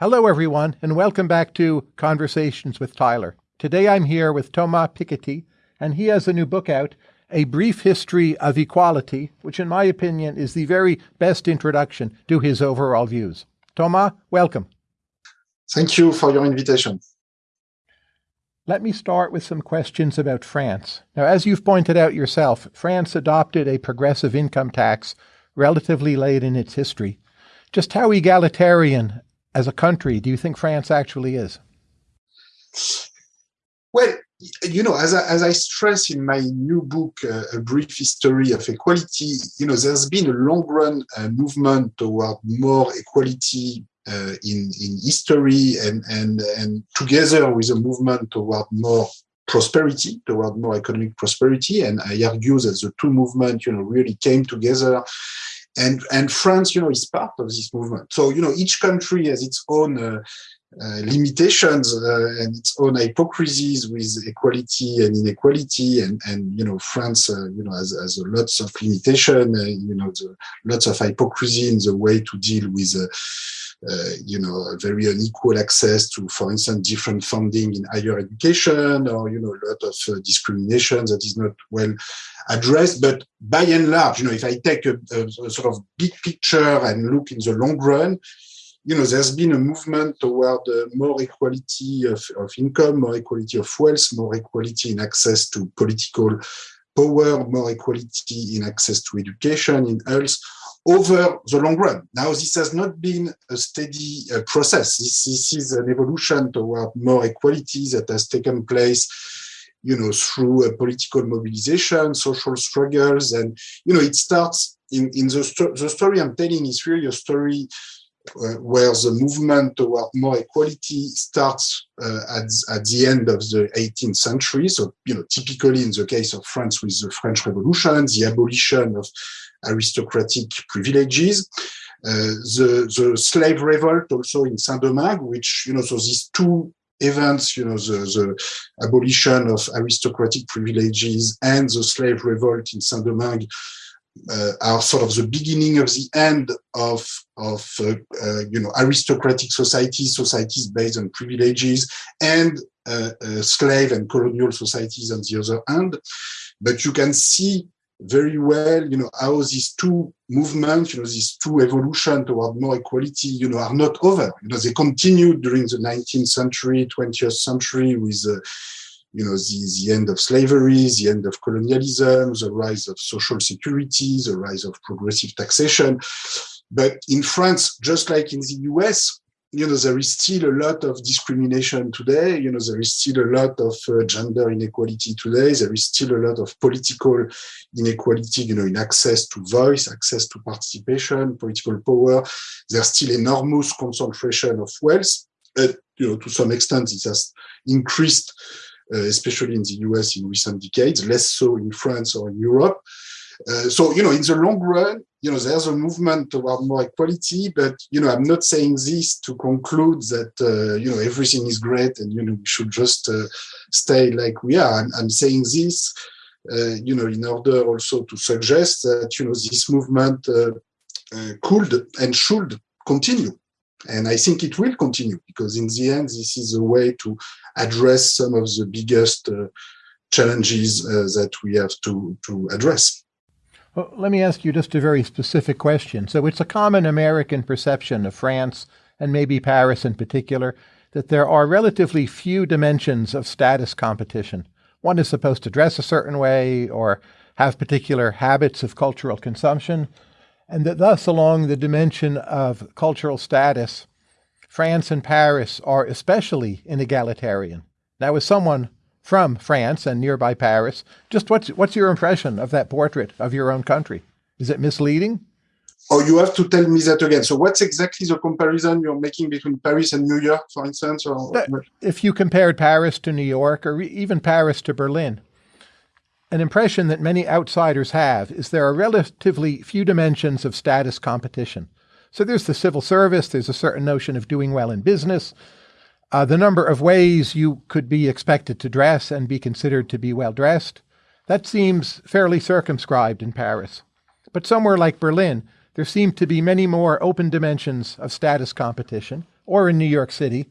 Hello, everyone, and welcome back to Conversations with Tyler. Today I'm here with Thomas Piketty, and he has a new book out, A Brief History of Equality, which, in my opinion, is the very best introduction to his overall views. Thomas, welcome. Thank you for your invitation. Let me start with some questions about France. Now, as you've pointed out yourself, France adopted a progressive income tax relatively late in its history. Just how egalitarian as a country do you think France actually is? Well, you know, as I, as I stress in my new book, uh, A Brief History of Equality, you know, there's been a long run uh, movement toward more equality uh, in, in history and, and, and together with a movement toward more prosperity, toward more economic prosperity. And I argue that the two movements, you know, really came together and and France, you know, is part of this movement. So you know, each country has its own uh, uh, limitations uh, and its own hypocrisies with equality and inequality, and and you know, France, uh, you know, has, has lots of limitation, uh, you know, the, lots of hypocrisy in the way to deal with. Uh, you know, very unequal access to, for instance, different funding in higher education, or you know, a lot of uh, discrimination that is not well addressed. But by and large, you know, if I take a, a, a, sort of big picture and look in the long run, you know, there's been a movement toward uh, more equality of, of income, more equality of wealth, more equality in access to political power, more equality in access to education, in health, over the long run. Now, this has not been a steady uh, process. This, this, is an evolution toward more equality that has taken place, you know, through a political mobilization, social struggles, and you know, it starts in in the sto the story I'm telling is really a story. Uh, where the movement toward more equality starts uh, at, at the end of the 18th century. So, you know, typically in the case of France with the French Revolution, the abolition of aristocratic privileges. Uh, the, the slave revolt also in Saint-Domingue, which, you know, so these two events, you know, the, the abolition of aristocratic privileges and the slave revolt in Saint-Domingue uh, are sort of the beginning of the end of of uh, uh, you know aristocratic societies, societies based on privileges, and uh, uh, slave and colonial societies on the other hand. But you can see very well, you know, how these two movements, you know, these two evolution toward more equality, you know, are not over. You know, they continued during the 19th century, 20th century with, uh, you know, the, the end of slavery, the end of colonialism, the rise of social security, the rise of progressive taxation. But in France, just like in the US, you know, there is still a lot of discrimination today. You know, there is still a lot of uh, gender inequality today. There is still a lot of political inequality, you know, in access to voice, access to participation, political power. There's still enormous concentration of wealth. You know, to some extent, it has increased, uh, especially in the US in recent decades, less so in France or in Europe. Uh, so, you know, in the long run, you know, there's a movement toward more equality, but, you know, I'm not saying this to conclude that, uh, you know, everything is great and, you know, we should just uh, stay like we are. I'm, I'm saying this, uh, you know, in order also to suggest that, you know, this movement uh, could and should continue. And I think it will continue because in the end, this is a way to address some of the biggest challenges that we have to, to address. Well, let me ask you just a very specific question. So it's a common American perception of France, and maybe Paris in particular, that there are relatively few dimensions of status competition. One is supposed to dress a certain way or have particular habits of cultural consumption, and that thus, along the dimension of cultural status, France and Paris are especially inegalitarian. Now, as someone from France and nearby Paris. Just what's what's your impression of that portrait of your own country? Is it misleading? Oh, you have to tell me that again. So, what's exactly the comparison you're making between Paris and New York, for instance? Or if you compared Paris to New York, or even Paris to Berlin, an impression that many outsiders have is there are relatively few dimensions of status competition. So, there's the civil service. There's a certain notion of doing well in business. Uh, the number of ways you could be expected to dress and be considered to be well dressed, that seems fairly circumscribed in Paris. But somewhere like Berlin, there seem to be many more open dimensions of status competition, or in New York City.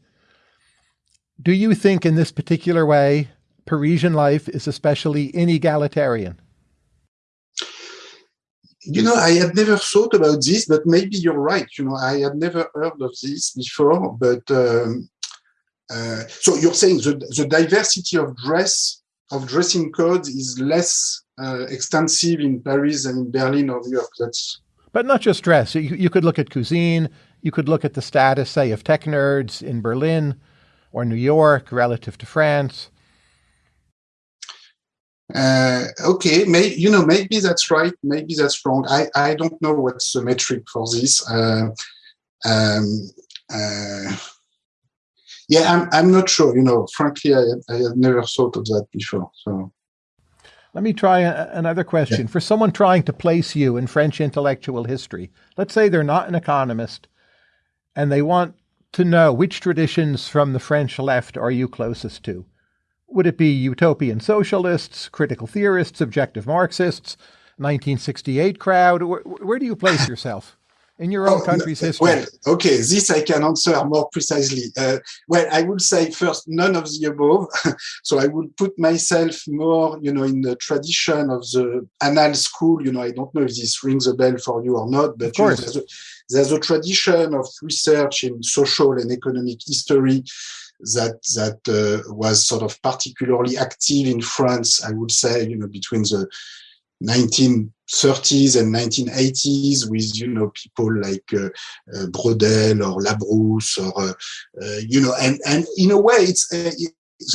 Do you think in this particular way Parisian life is especially inegalitarian? You know, I had never thought about this, but maybe you're right. You know, I had never heard of this before. But um, uh, so you're saying the, the diversity of dress, of dressing codes is less uh, extensive in Paris than in Berlin or New York. That's but not just dress. You, you could look at cuisine. You could look at the status, say, of tech nerds in Berlin or New York relative to France. Uh, okay, may, you know, maybe that's right, maybe that's wrong. I, I don't know what's the metric for this. Uh, um, uh, yeah, I'm, I'm not sure. You know, frankly, I, I had never thought of that before. So. Let me try a, another question. Yeah. For someone trying to place you in French intellectual history, let's say they're not an economist and they want to know which traditions from the French left are you closest to? Would it be utopian socialists, critical theorists, objective Marxists, 1968 crowd? Where, where do you place yourself? In your own oh, country's history? Well, okay, this I can answer more precisely. Uh, well, I would say first, none of the above. so I would put myself more, you know, in the tradition of the Annales school. You know, I don't know if this rings a bell for you or not, but you know, there's, a, there's a tradition of research in social and economic history that that uh, was sort of particularly active in France. I would say, you know, between the 1930s and 1980s with you know people like uh, uh, Braudel or Labrousse or uh, uh, you know and and in a way it's uh,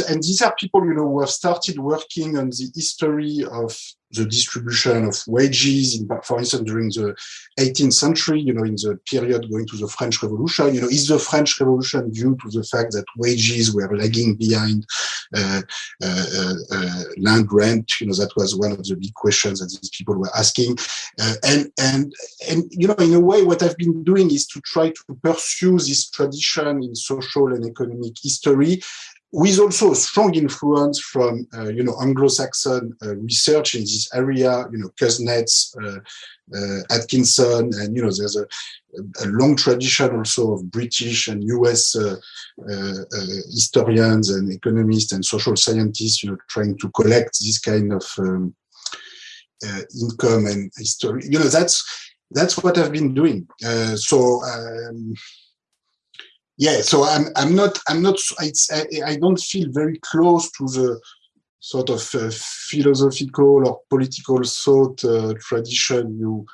and these are people you know who have started working on the history of the distribution of wages, in, for instance, during the 18th century, you know, in the period going to the French Revolution, you know, is the French Revolution due to the fact that wages were lagging behind uh, uh, uh, uh land rent? You know, that was one of the big questions that these people were asking. Uh, and, and, and, you know, in a way, what I've been doing is to try to pursue this tradition in social and economic history with also a strong influence from uh, you know Anglo-Saxon uh, research in this area, you know Kuznets, uh, uh Atkinson, and you know there's a, a, long tradition also of British and U.S. Uh, uh, historians and economists and social scientists, you know, trying to collect this kind of um, income and history. You know that's that's what I've been doing. so. Um, yeah so i'm i'm not i'm not I, I don't feel very close to the sort of uh, philosophical or political thought uh, tradition you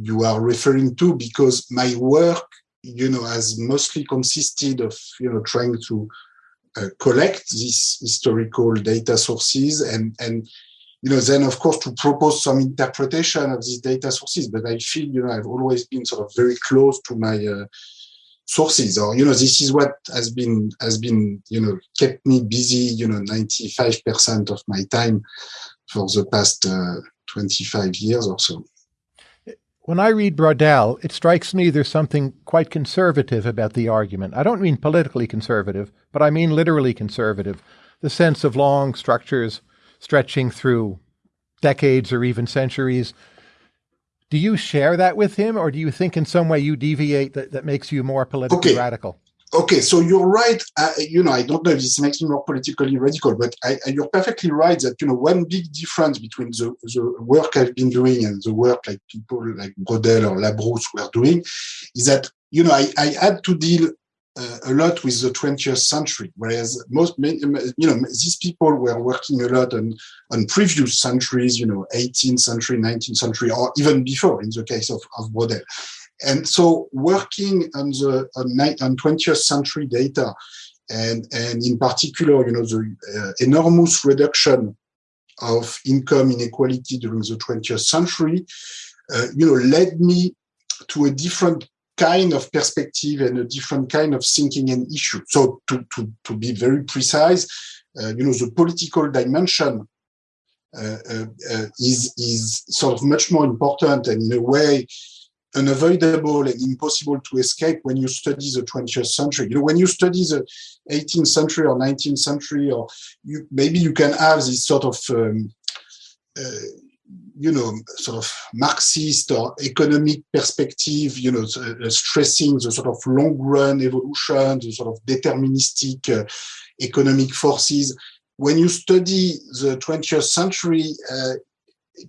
you are referring to because my work you know has mostly consisted of you know trying to uh, collect these historical data sources and and you know then of course to propose some interpretation of these data sources. But i feel you know i've always been sort of very close to my uh, sources or you know this is what has been has been you know kept me busy you know 95% of my time for the past uh, 25 years or so when I read Braudel, it strikes me there's something quite conservative about the argument. I don't mean politically conservative, but I mean literally conservative. The sense of long structures stretching through decades or even centuries, do you share that with him, or do you think in some way you deviate that, that makes you more politically okay. radical? Okay, so you're right. Uh, you know, I don't know if this makes me more politically radical, but I, you're perfectly right that you know one big difference between the, the work I've been doing and the work like people like Braudel or Labrousse were doing is that you know I, I had to deal uh, a lot with the 20th century, whereas most, you know, these people were working a lot on, on previous centuries, you know, 18th century, 19th century, or even before in the case of, of Braudel. And so working on the on, on 20th century data, and, and in particular, you know, the uh, enormous reduction of income inequality during the 20th century, uh, you know, led me to a different kind of perspective and a different kind of thinking and issue. So to, to, to be very precise, uh, you know, the political dimension uh, uh, uh, is, is sort of much more important and in a way unavoidable and impossible to escape when you study the 20th century. You know, when you study the 18th century or 19th century, or you, maybe you can have this sort of um, uh, you know, sort of Marxist or economic perspective, you know, uh, stressing the sort of long run evolution, the sort of deterministic uh, economic forces. When you study the 20th century, uh,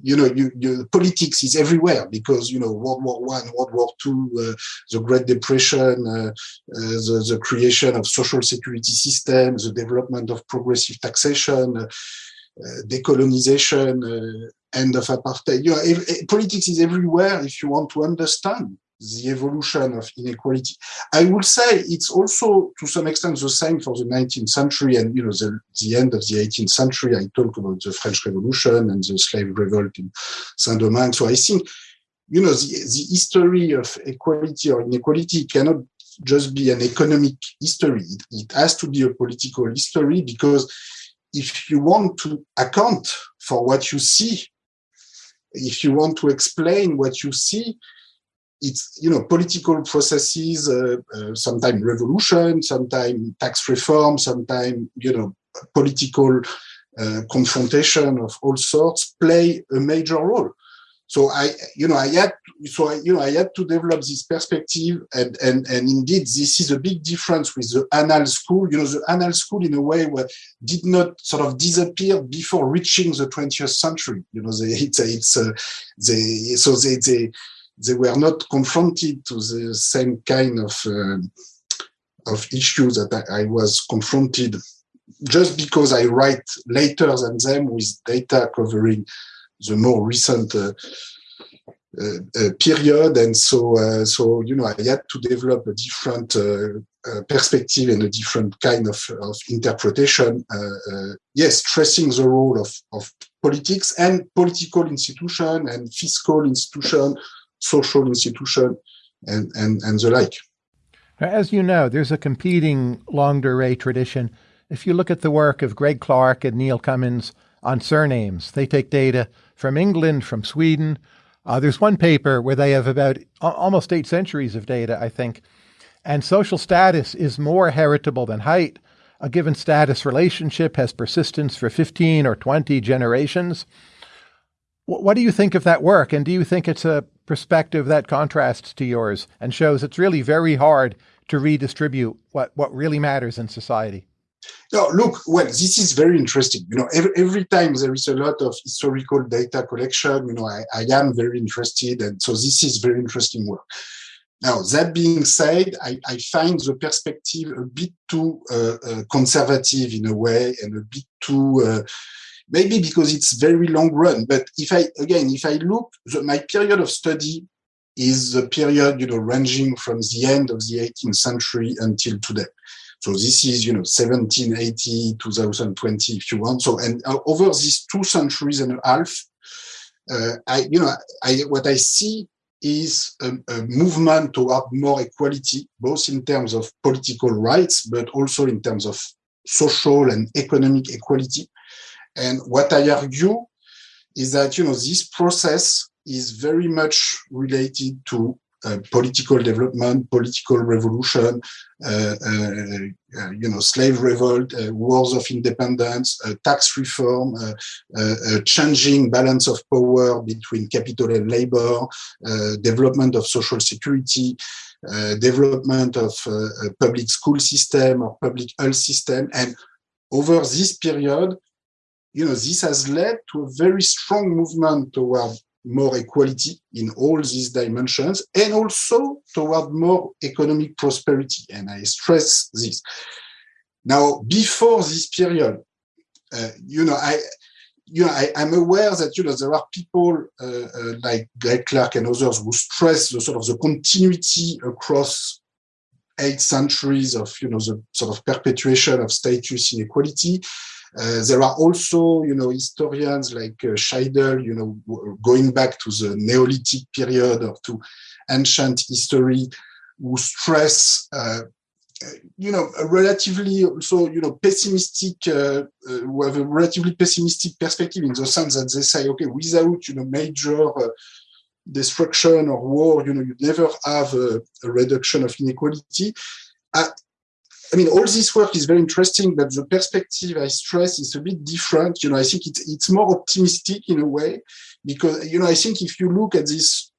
you know, you, you, politics is everywhere because you know World War One, World War Two, uh, the Great Depression, uh, uh, the, the creation of social security systems, the development of progressive taxation, uh, uh, decolonization, end of apartheid. You know, if, eh, politics is everywhere if you want to understand the evolution of inequality. I would say it's also to some extent the same for the 19th century and you know the, the end of the 18th century. I talk about the French Revolution and the slave revolt in Saint-Domingue. So I think you know the, the history of equality or inequality cannot just be an economic history. It, it has to be a political history because if you want to account for what you see, if you want to explain what you see, it's you know political processes uh, uh, sometimes revolution sometimes tax reform sometimes you know political uh, confrontation of all sorts play a major role so i you know i had so I, you know i had to develop this perspective and and and indeed this is a big difference with the Annales school. You know the Annales school in a way where did not sort of disappear before reaching the 20th century. You know they it's it's uh, they so they they they were not confronted to the same kind of uh, of issues that I, I, was confronted just because I write later than them with data covering the more recent uh, uh, uh period and so so you know I had to develop a different perspective and a different kind of, of interpretation yes stressing the role of, of politics and political institution and fiscal institution social institution, and, and, and the like. As you know, there's a competing longue durée tradition. If you look at the work of Greg Clark and Neil Cummins on surnames, they take data from England, from Sweden. Uh, there's one paper where they have about almost eight centuries of data, I think. And social status is more heritable than height. A given status relationship has persistence for 15 or 20 generations. What do you think of that work? And do you think it's a perspective that contrasts to yours and shows it's really very hard to redistribute what, what really matters in society? No, look, well, this is very interesting. You know, every, every time there is a lot of historical data collection, you know, I, I am very interested. And so this is very interesting work. Now, that being said, I, I find the perspective a bit too uh, uh, conservative in a way and a bit too uh, maybe because it's very long run. But if I, again, if I look, the, my period of study is the period, you know, ranging from the end of the 18th century until today. So this is, you know, 1780, 2020, if you want. So, and uh, over these two centuries and a half, uh, I, you know, I, what I see is a, a, movement toward more equality, both in terms of political rights, but also in terms of social and economic equality. And what I argue is that, you know, this process is very much related to political development, political revolution, uh, uh, uh you know, slave revolt, uh, wars of independence, uh, tax reform, changing balance of power between capital and labor, development of social security, development of public school system or public health system. And over this period, you know, this has led to a very strong movement toward more equality in all these dimensions and also toward more economic prosperity. And I stress this. Now, before this period, uh, you know, I, you know, I, am aware that, you know, there are people uh, uh, like Greg Clark and others who stress the sort of the continuity across eight centuries of, you know, the sort of perpetuation of status inequality. Uh, there are also, you know, historians like uh, Scheidel, you know, going back to the Neolithic period or to ancient history, who stress, uh, you know, a relatively also, you know, pessimistic, uh, uh, who have a relatively pessimistic perspective in the sense that they say, okay, without, you know, major destruction or war, you know, you never have a, a reduction of inequality. I mean, all this work is very interesting, but the perspective I stress is a bit different. You know, I think it's, it's more optimistic in a way. because you know I think if you look at this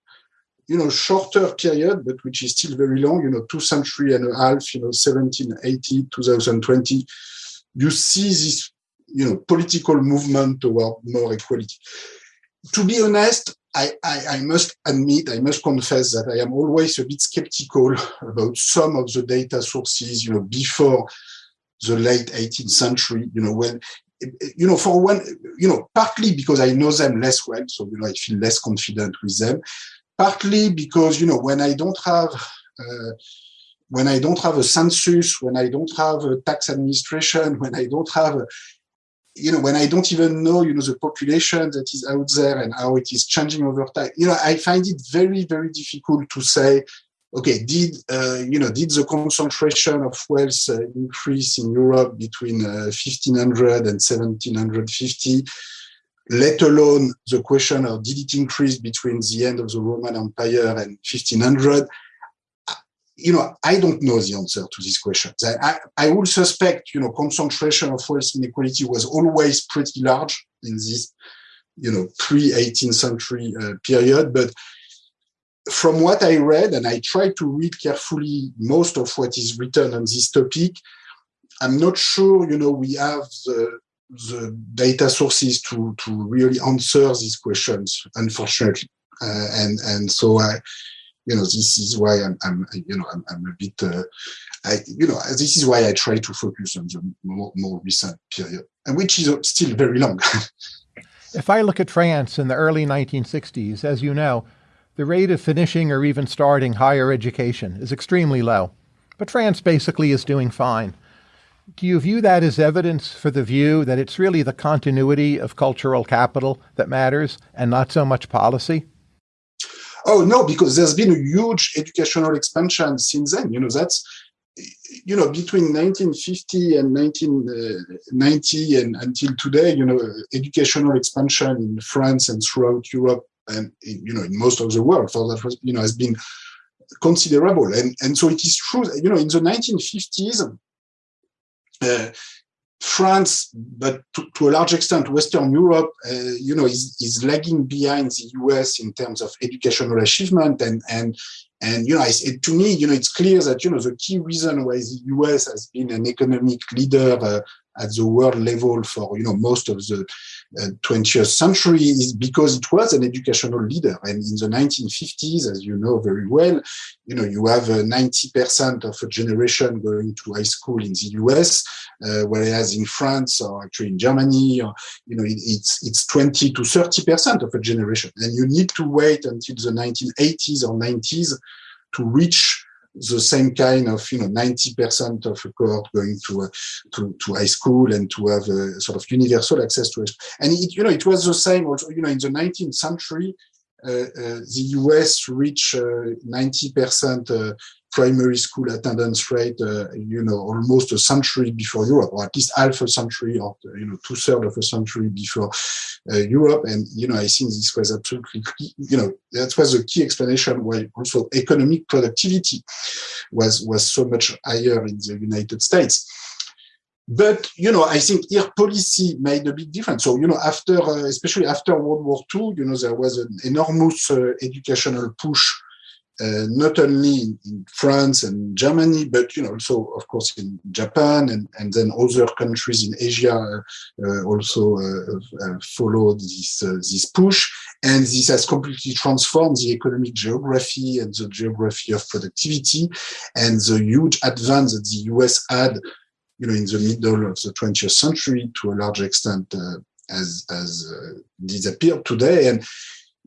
you know shorter period but which is still very long you know two century and a half you know 1780 2020 you see this you know political movement toward more equality to be honest I, I, I, must admit, I must confess that I am always a bit skeptical about some of the data sources, you know, before the late 18th century, you know, when, you know, for one, you know, partly because I know them less well, so, you know, I feel less confident with them, partly because, you know, when I don't have, uh, when I don't have a census, when I don't have a tax administration, when I don't have a, you know, when I don't even know, you know, the population that is out there and how it is changing over time, you know, I find it very, very difficult to say, okay, did, uh, you know, did the concentration of wealth uh, increase in Europe between uh, 1500 and 1750? Let alone the question of did it increase between the end of the Roman Empire and 1500? You know, I don't know the answer to these questions. I, I, I would suspect, you know, concentration of wealth inequality was always pretty large in this, you know, pre-18th century uh, period. But from what I read, and I tried to read carefully most of what is written on this topic, I'm not sure, you know, we have the, the data sources to, to really answer these questions, unfortunately. Uh, and, and so I, you know, this is why I'm, I'm you know, I'm, I'm a bit, uh, I, you know, this is why I try to focus on the more, more recent period, and which is still very long. if I look at France in the early 1960s, as you know, the rate of finishing or even starting higher education is extremely low. But France basically is doing fine. Do you view that as evidence for the view that it's really the continuity of cultural capital that matters and not so much policy? Oh no, because there's been a huge educational expansion since then. You know, that's you know between 1950 and 1990 and until today. You know, educational expansion in France and throughout Europe and you know in most of the world for that was you know has been considerable. And and so it is true. You know, in the 1950s. Uh, France, but to, to, a large extent, Western Europe, uh, you know, is, is lagging behind the US in terms of educational achievement. And, and, and you know, it, to me, you know, it's clear that, you know, the key reason why the US has been an economic leader uh, at the world level for, you know, most of the uh, 20th century is because it was an educational leader. And in the 1950s, as you know very well, you know, you have 90% uh, of a generation going to high school in the US, uh, whereas in France or actually in Germany, or, you know, it, it's, it's 20 to 30% of a generation. And you need to wait until the 1980s or 90s to reach the same kind of you know 90% of a cohort going to, uh, to to high school and to have a sort of universal access to it. And it, you know it was the same also you know in the 19th century uh, uh, the US reached 90% uh, primary school attendance rate, uh, you know, almost a century before Europe, or at least half a century, or you know, two thirds of a century before uh, Europe. And you know, I think this was absolutely, key, you know, that was a key explanation why also economic productivity was was so much higher in the United States. But you know, I think here policy made a big difference. So you know, after uh, especially after World War II, you know, there was an enormous uh, educational push uh, not only in, France and Germany, but you know also of course in Japan and, and then other countries in Asia uh, also uh, uh followed this uh, this push, and this has completely transformed the economic geography and the geography of productivity, and the huge advance that the US had, you know, in the middle of the 20th century to a large extent uh, has has disappeared today, and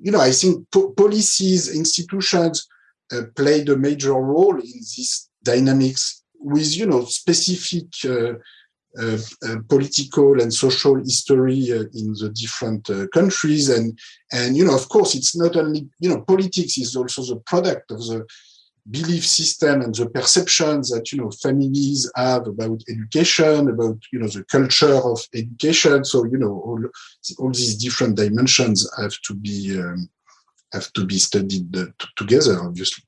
you know I think po policies institutions uh, played a major role in this dynamics with, you know, specific uh, uh, political and social history in the different countries. And and you know of course it's not only you know politics is also the product of the belief system and the perceptions that you know families have about education about you know the culture of education. So you know all all these different dimensions have to be um, have to be studied uh, together, obviously.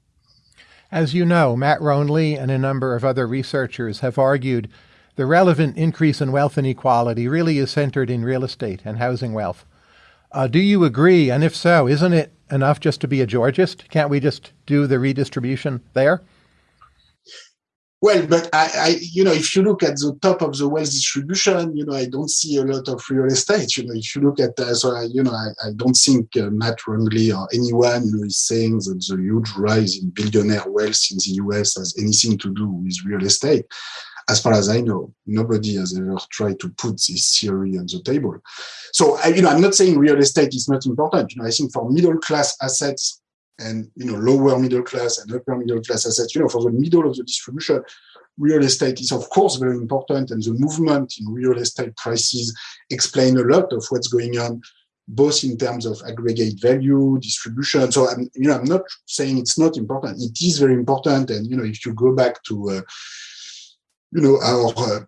As you know, Matt Rognlie and a number of other researchers have argued the relevant increase in wealth inequality really is centered in real estate and housing wealth. Uh, do you agree? And if so, isn't it enough just to be a Georgist? Can't we just do the redistribution there? Well, but I, I, you know, if you look at the top of the wealth distribution, you know, I don't see a lot of real estate. You know, if you look at, uh, so I, you know, I, I don't think uh, Matt Rognlie or anyone, is saying that the huge rise in billionaire wealth in the US has anything to do with real estate. As far as I know, nobody has ever tried to put this theory on the table. So, I, you know, I'm not saying real estate is not important. You know, I think for middle class assets, and you know lower middle class and upper middle class assets. You know, for the middle of the distribution, real estate is of course very important, and the movement in real estate prices explain a lot of what's going on, both in terms of aggregate value, distribution. So I'm, you know, I'm not saying it's not important. It is very important, and you know, if you go back to uh, you know our uh,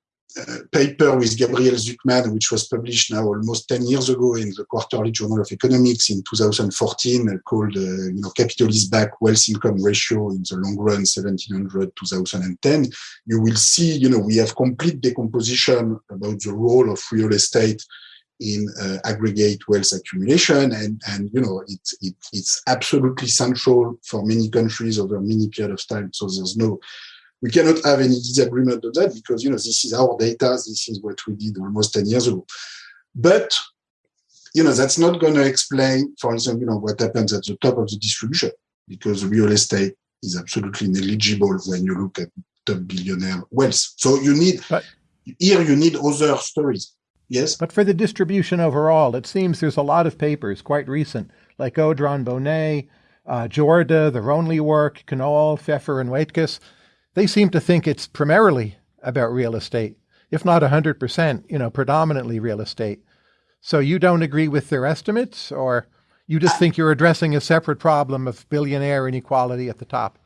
paper with Gabriel Zucman, which was published now almost 10 years ago in the Quarterly Journal of Economics in 2014, uh, called, uh, you know, Capital is Back Wealth Income Ratio in the long run, 1700 2010. You will see, you know, we have complete decomposition about the role of real estate in uh, aggregate wealth accumulation and and you know it, it it's absolutely central for many countries over many period of time so there's no we cannot have any disagreement on that because you know this is our data. This is what we did almost 10 years ago. But you know that's not going to explain for example you know what happens at the top of the distribution because real estate is absolutely negligible when you look at top billionaire wealth. So you need but, here you need other stories. Yes? But for the distribution overall it seems there's a lot of papers quite recent like Odran Bonnet uh, Jorda, the Rognlie work, Knoll, Pfeffer, and Waitkus, they seem to think it's primarily about real estate, if not 100%, you know, predominantly real estate. So you don't agree with their estimates, or you just think you're addressing a separate problem of billionaire inequality at the top?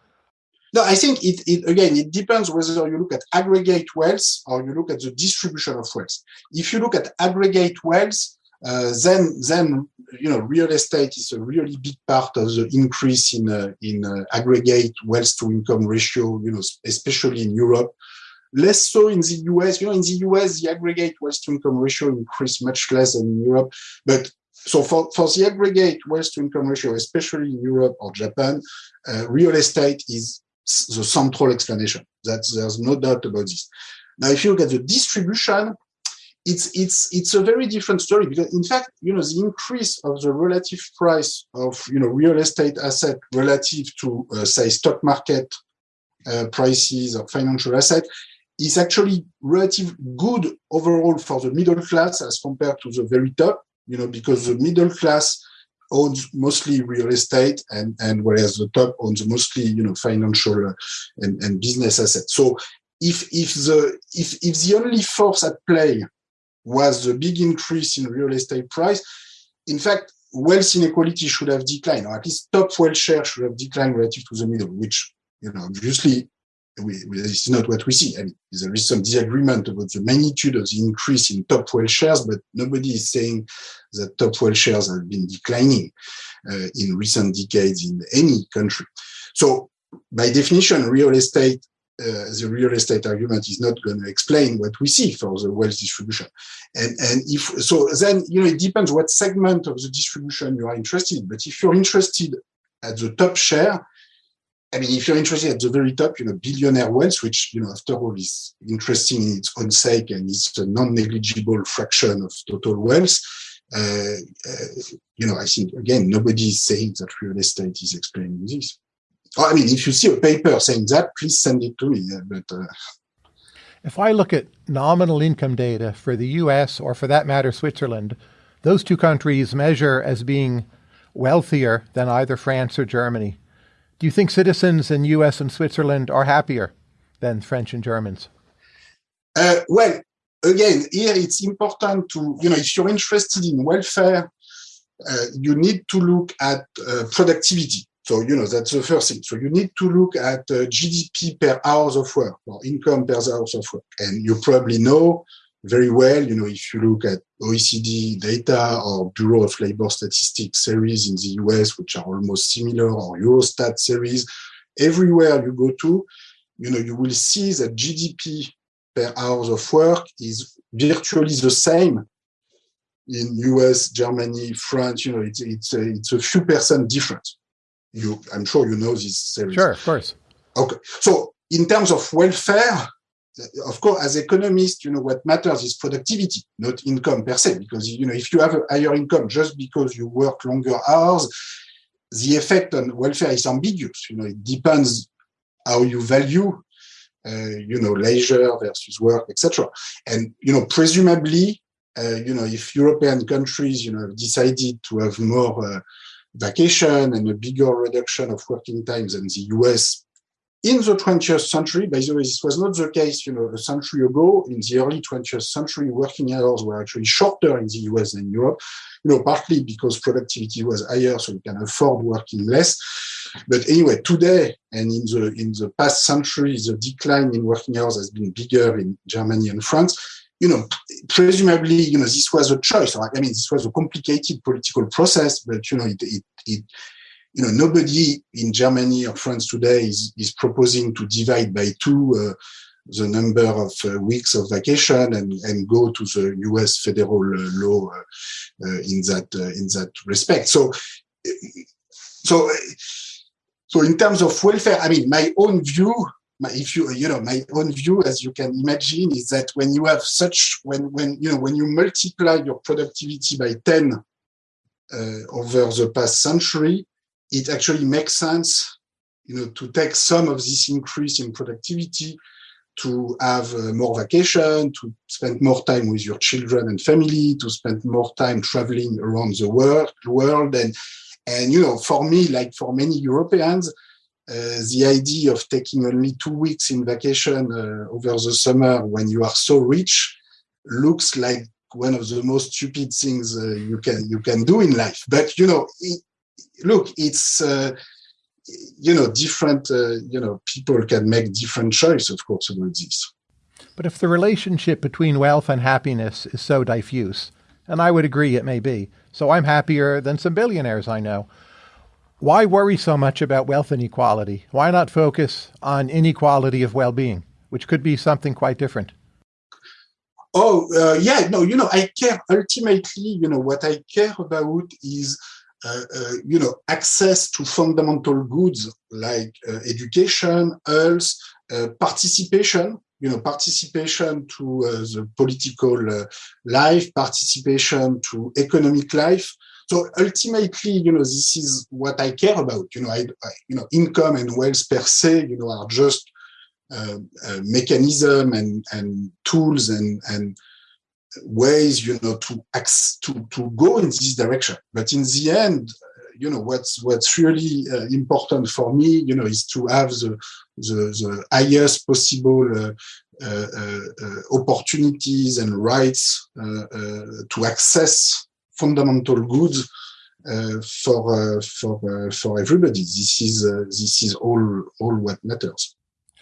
No, I think it, it, again, it depends whether you look at aggregate wealth or you look at the distribution of wealth. If you look at aggregate wealth, uh, then then you know real estate is a really big part of the increase in uh, in uh, aggregate wealth to income ratio you know especially in Europe. Less so in the US you know in the US the aggregate wealth to income ratio increased much less than in Europe. But so for, for the aggregate wealth to income ratio especially in Europe or Japan uh, real estate is the central explanation. That there's no doubt about this. Now if you look at the distribution it's it's it's a very different story because in fact you know the increase of the relative price of you know real estate asset relative to uh, say stock market uh, prices or financial asset is actually relative good overall for the middle class as compared to the very top you know because the middle class owns mostly real estate and and whereas the top owns mostly you know financial uh, and, and business assets. So if if the if if the only force at play was the big increase in real estate price. In fact, wealth inequality should have declined, or at least top wealth share should have declined relative to the middle, which, you know, obviously we, we, is not what we see. I mean, there is some disagreement about the magnitude of the increase in top wealth shares, but nobody is saying that top wealth shares have been declining uh, in recent decades in any country. So by definition, real estate uh, the real estate argument is not going to explain what we see for the wealth distribution. And, and if so, then you know it depends what segment of the distribution you are interested. In. But if you're interested at the top share, I mean, if you're interested at the very top, you know, billionaire wealth, which you know, after all, is interesting in its own sake and it's a non-negligible fraction of total wealth. Uh, uh, you know, I think again, nobody is saying that real estate is explaining this. I mean, if you see a paper saying that, please send it to me. But uh... if I look at nominal income data for the U.S. or, for that matter, Switzerland, those two countries measure as being wealthier than either France or Germany. Do you think citizens in U.S. and Switzerland are happier than French and Germans? Uh, well, again, here it's important to, you know, if you're interested in welfare, uh, you need to look at uh, productivity. So, you know, that's the first thing. So you need to look at uh, GDP per hours of work or income per hours of work. And you probably know very well, you know, if you look at OECD data or Bureau of Labor Statistics series in the US, which are almost similar, or Eurostat series, everywhere you go to, you know, you will see that GDP per hours of work is virtually the same in US, Germany, France, you know, it's it's a, it's a few percent different. You, I'm sure you know this. series. Sure, of course. Okay, so in terms of welfare, of course, as economists, you know what matters is productivity, not income per se. Because you know, if you have a higher income just because you work longer hours, the effect on welfare is ambiguous. You know, it depends how you value, uh, you know, leisure versus work, etc. And you know, presumably, uh, you know, if European countries, you know, decided to have more uh, vacation and a bigger reduction of working times than the US in the 20th century, by the way, this was not the case, you know, a century ago. In the early 20th century, working hours were actually shorter in the US than Europe, you know, partly because productivity was higher, so you can afford working less. But anyway, today and in the in the past century, the decline in working hours has been bigger in Germany and France. You know, presumably, you know, this was a choice. I mean, this was a complicated political process, but you know, it it, it you know, nobody in Germany or France today is, is proposing to divide by two uh, the number of uh, weeks of vacation and, and go to the US federal uh, law uh, uh, in that uh, in that respect. So, so, so in terms of welfare, I mean, my own view, my, if you you know, my own view, as you can imagine, is that when you have such when when you know when you multiply your productivity by ten over the past century, it actually makes sense, you know, to take some of this increase in productivity to have uh, more vacation, to spend more time with your children and family, to spend more time traveling around the world, world. And, and, you know, for me, like for many Europeans, uh, the idea of taking only two weeks in vacation uh, over the summer when you are so rich looks like one of the most stupid things uh, you can you can do in life. But you know, it, look, it's uh, you know different. Uh, you know, people can make different choice, of course, about this. But if the relationship between wealth and happiness is so diffuse, and I would agree it may be, so I'm happier than some billionaires I know. Why worry so much about wealth inequality? Why not focus on inequality of well-being, which could be something quite different? Oh, uh, yeah, no, you know, I care ultimately, you know, what I care about is uh, uh, you know, access to fundamental goods like uh, education, health, participation, you know, participation to the political life, participation to economic life. So ultimately, you know, this is what I care about. You know, I, I you know, income and wealth per se, you know, are just uh, uh, mechanism and and tools and and ways, you know, to to to go in this direction. But in the end, you know, what's what's really uh, important for me, you know, is to have the the, the highest possible uh, uh, uh opportunities and rights uh, uh, to access fundamental goods uh, for uh, for uh, for everybody. This is this is all all what matters.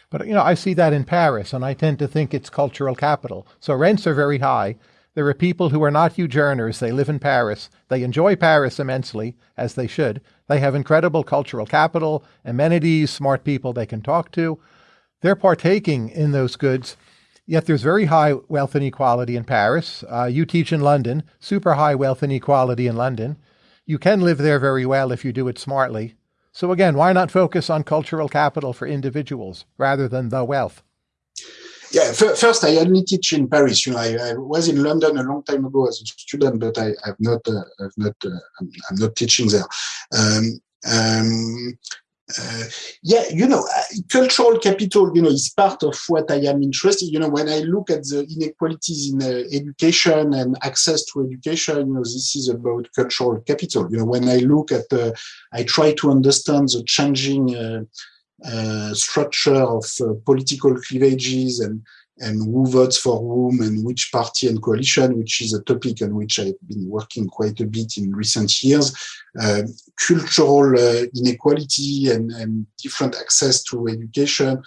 But you know, I see that in Paris, and I tend to think it's cultural capital. So rents are very high. There are people who are not huge earners. They live in Paris. They enjoy Paris immensely, as they should. They have incredible cultural capital, amenities, smart people they can talk to. They're partaking in those goods. Yet there's very high wealth inequality in Paris. Uh, you teach in London, super high wealth inequality in London. You can live there very well if you do it smartly. So again, why not focus on cultural capital for individuals rather than the wealth? Yeah, first I only teach in Paris. You know, I, I, was in London a long time ago as a student, but I, have not, uh, I've not, uh, I'm, I'm, not teaching there. Um, um, uh, yeah, you know, uh, cultural capital, you know, is part of what I am interested. You know, when I look at the inequalities in uh, education and access to education, you know, this is about cultural capital. You know, when I look at, uh, I try to understand the changing uh, uh, structure of political cleavages and and who votes for whom and which party and coalition, which is a topic on which I've been working quite a bit in recent years. Uh, cultural uh, inequality and, and different access to education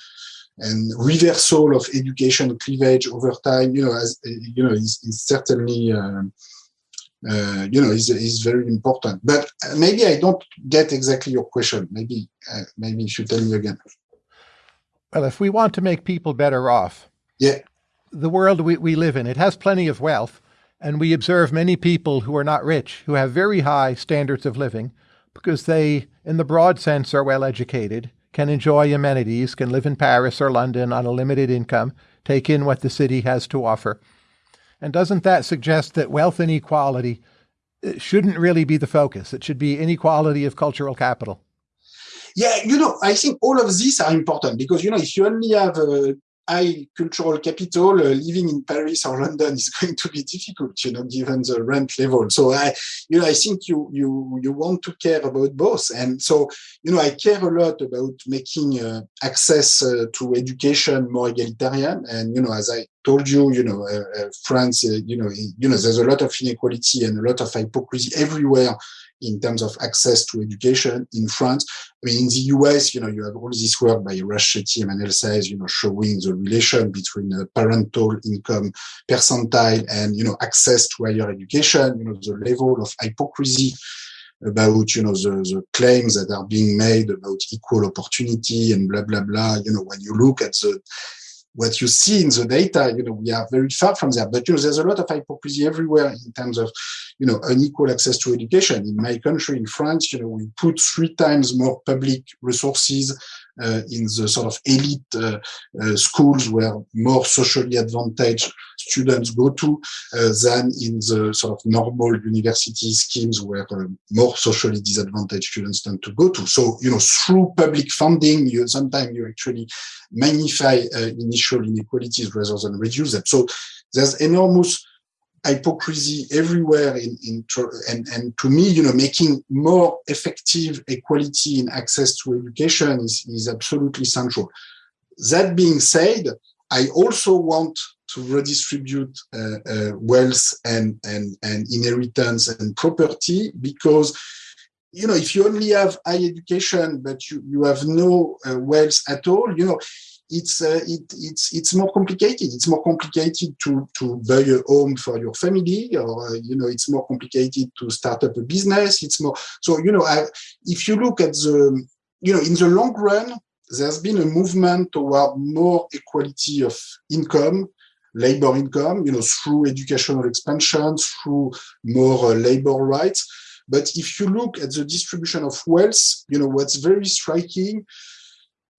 and reversal of education cleavage over time, you know, as you know, is, is certainly um, uh, you know is is very important. But maybe I don't get exactly your question. Maybe uh, maybe you should tell me again. Well, if we want to make people better off, yeah. The world we, we live in, it has plenty of wealth. And we observe many people who are not rich, who have very high standards of living, because they, in the broad sense, are well educated, can enjoy amenities, can live in Paris or London on a limited income, take in what the city has to offer. And doesn't that suggest that wealth inequality uh, shouldn't really be the focus? It should be inequality of cultural capital. Yeah, you know, I think all of these are important because, you know, if you only have uh, high cultural capital, uh, living in Paris or London is going to be difficult, you know, given the rent level. So I, you know, I think you you you want to care about both, and so you know, I care a lot about making uh, access uh, to education more egalitarian. And you know, as I told you, you know, uh, uh, France, uh, you know, you know, there's a lot of inequality and a lot of hypocrisy everywhere in terms of access to education in France. I mean, in the US, you know, you have all this work by Chetty, Emmanuel Saez, you know, showing the relation between the parental income percentile and, you know, access to higher education, you know, the level of hypocrisy about, you know, the, the claims that are being made about equal opportunity and blah, blah, blah. You know, when you look at the what you see in the data, you know, we are very far from there. But you know, there's a lot of hypocrisy everywhere in terms of, you know, unequal access to education. In my country, in France, you know, we put three times more public resources in the sort of elite uh, uh, schools where more socially advantaged students go to uh, than in the sort of normal university schemes where uh, more socially disadvantaged students tend to go to. So, you know, through public funding, you sometimes you actually magnify uh, initial inequalities rather than reduce them. So there's enormous hypocrisy everywhere in, in and, and to me, you know, making more effective equality in access to education is, is absolutely central. That being said, I also want to redistribute uh, uh, wealth and, and, and inheritance and property because you know if you only have high education but you, you have no uh, wealth at all you know it's uh, it, it's it's more complicated. It's more complicated to to buy a home for your family, or uh, you know, it's more complicated to start up a business. It's more so you know, I, if you look at the you know, in the long run, there's been a movement toward more equality of income, labor income, you know, through educational expansion, through more uh, labor rights. But if you look at the distribution of wealth, you know, what's very striking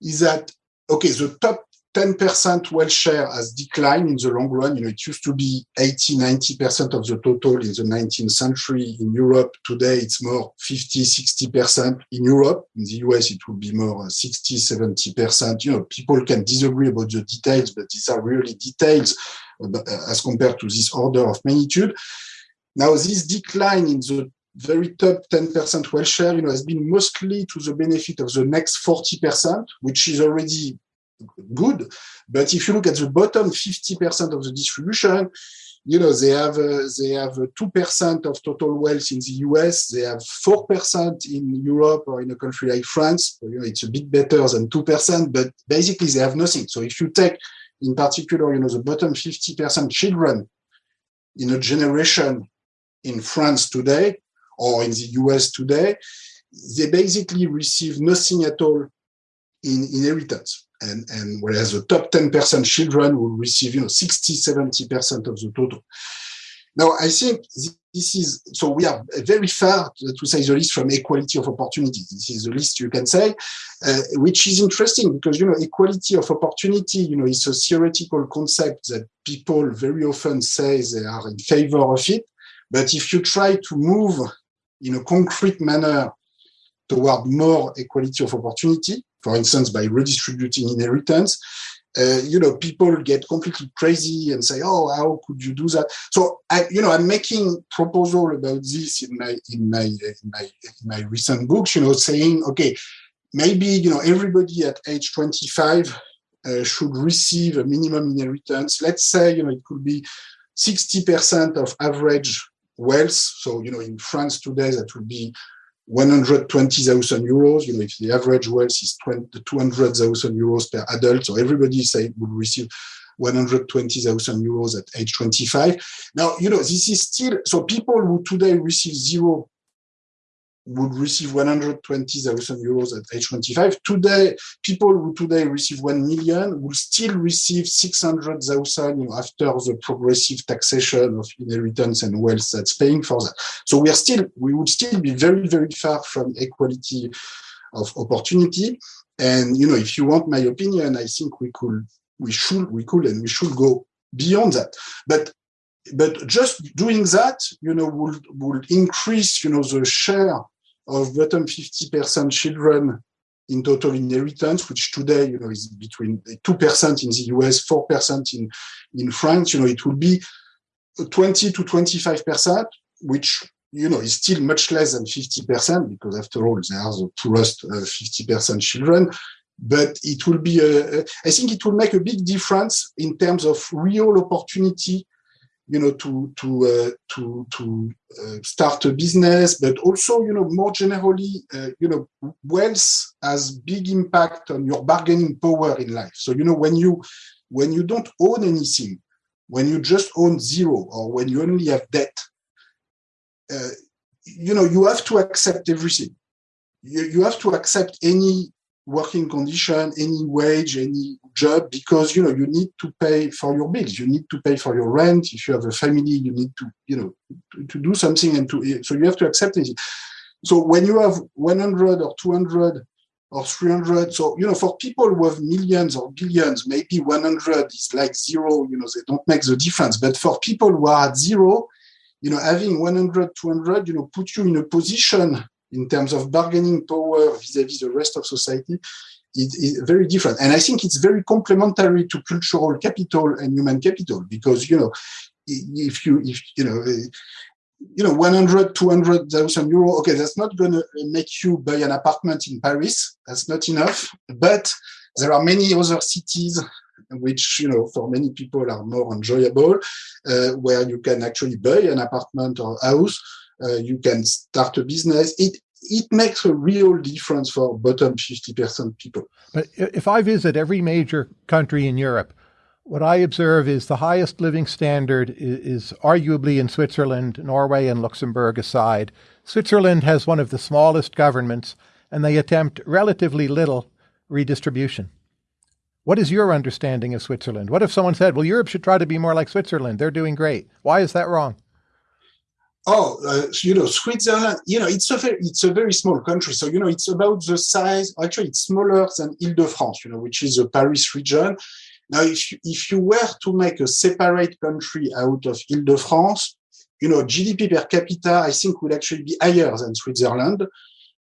is that okay, the top 10% wealth share has declined in the long run. You know, it used to be 80, 90% of the total in the 19th century in Europe. Today, it's more 50, 60% in Europe. In the US, it will be more 60, 70%. You know, people can disagree about the details, but these are really details uh, as compared to this order of magnitude. Now, this decline in the very top 10% wealth share, you know, has been mostly to the benefit of the next 40%, which is already good. But if you look at the bottom 50% of the distribution, you know, they have uh, they have two percent of total wealth in the US. They have four percent in Europe or in a country like France. You know, it's a bit better than two percent, but basically they have nothing. So if you take, in particular, you know, the bottom 50% children in a generation in France today, or in the US today, they basically receive nothing at all in inheritance. And, and whereas the top 10% children will receive, you know, 60, 70% of the total. Now, I think this is, so we are very far, to say the least, from equality of opportunity. This is the least you can say, uh, which is interesting because, you know, equality of opportunity, you know, is a theoretical concept that people very often say they are in favor of it. But if you try to move in a concrete manner toward more equality of opportunity, for instance, by redistributing inheritance, uh, you know, people get completely crazy and say, "Oh, how could you do that?" So, I, you know, I'm making proposal about this in my in my in my in my recent books. You know, saying, okay, maybe you know everybody at age 25 uh, should receive a minimum inheritance. Let's say, you know, it could be 60% of average wealth. So, you know, in France today, that would be 120,000 euros. You know, if the average wealth is 200,000 euros per adult, so everybody say would receive 120,000 euros at age 25. Now, you know, this is still, so people who today receive zero would receive 120,000 euros at age 25. Today, people who today receive 1 million will still receive 600,000 you know, after the progressive taxation of inheritance and wealth that's paying for that. So we are still, we would still be very, very far from equality of opportunity. And, you know, if you want my opinion, I think we could, we should, we could, and we should go beyond that. But but just doing that, you know, would would increase, you know, the share of bottom 50% children in total inheritance, which today, you know, is between 2% in the US, 4% in, in France, you know, it will be 20 to 25%, which, you know, is still much less than 50%, because after all, they are the poorest uh, 50% children. But it will be, a, I think it will make a big difference in terms of real opportunity you know, to to uh, to to uh, start a business, but also, you know, more generally, uh, you know, wealth has big impact on your bargaining power in life. So, you know, when you when you don't own anything, when you just own zero, or when you only have debt, uh, you know, you have to accept everything. You, you have to accept any working condition, any wage, any job, because you know you need to pay for your bills. You need to pay for your rent. If you have a family, you need to you know to, to do something, and to so you have to accept it. So when you have 100 or 200 or 300, so you know for people who have millions or billions, maybe 100 is like zero. You know they don't make the difference. But for people who are at zero, you know having 100, 200, you know put you in a position in terms of bargaining power vis-à-vis the rest of society it is very different. And I think it's very complementary to cultural capital and human capital because, you know, if you, if, you know, you know, 100, 200,000 euro, okay, that's not going to make you buy an apartment in Paris. That's not enough. But there are many other cities which, you know, for many people are more enjoyable, uh, where you can actually buy an apartment or house uh, you can start a business. It it makes a real difference for bottom 50% people. But if I visit every major country in Europe, what I observe is the highest living standard is, is, arguably in Switzerland, Norway and Luxembourg aside. Switzerland has one of the smallest governments, and they attempt relatively little redistribution. What is your understanding of Switzerland? What if someone said, well, Europe should try to be more like Switzerland? They're doing great. Why is that wrong? Oh, uh, you know, Switzerland, you know, it's a very, it's a very small country. So, you know, it's about the size, actually, it's smaller than Ile-de-France, you know, which is a Paris region. Now, if you, if you were to make a separate country out of Ile-de-France, you know, GDP per capita, I think would actually be higher than Switzerland.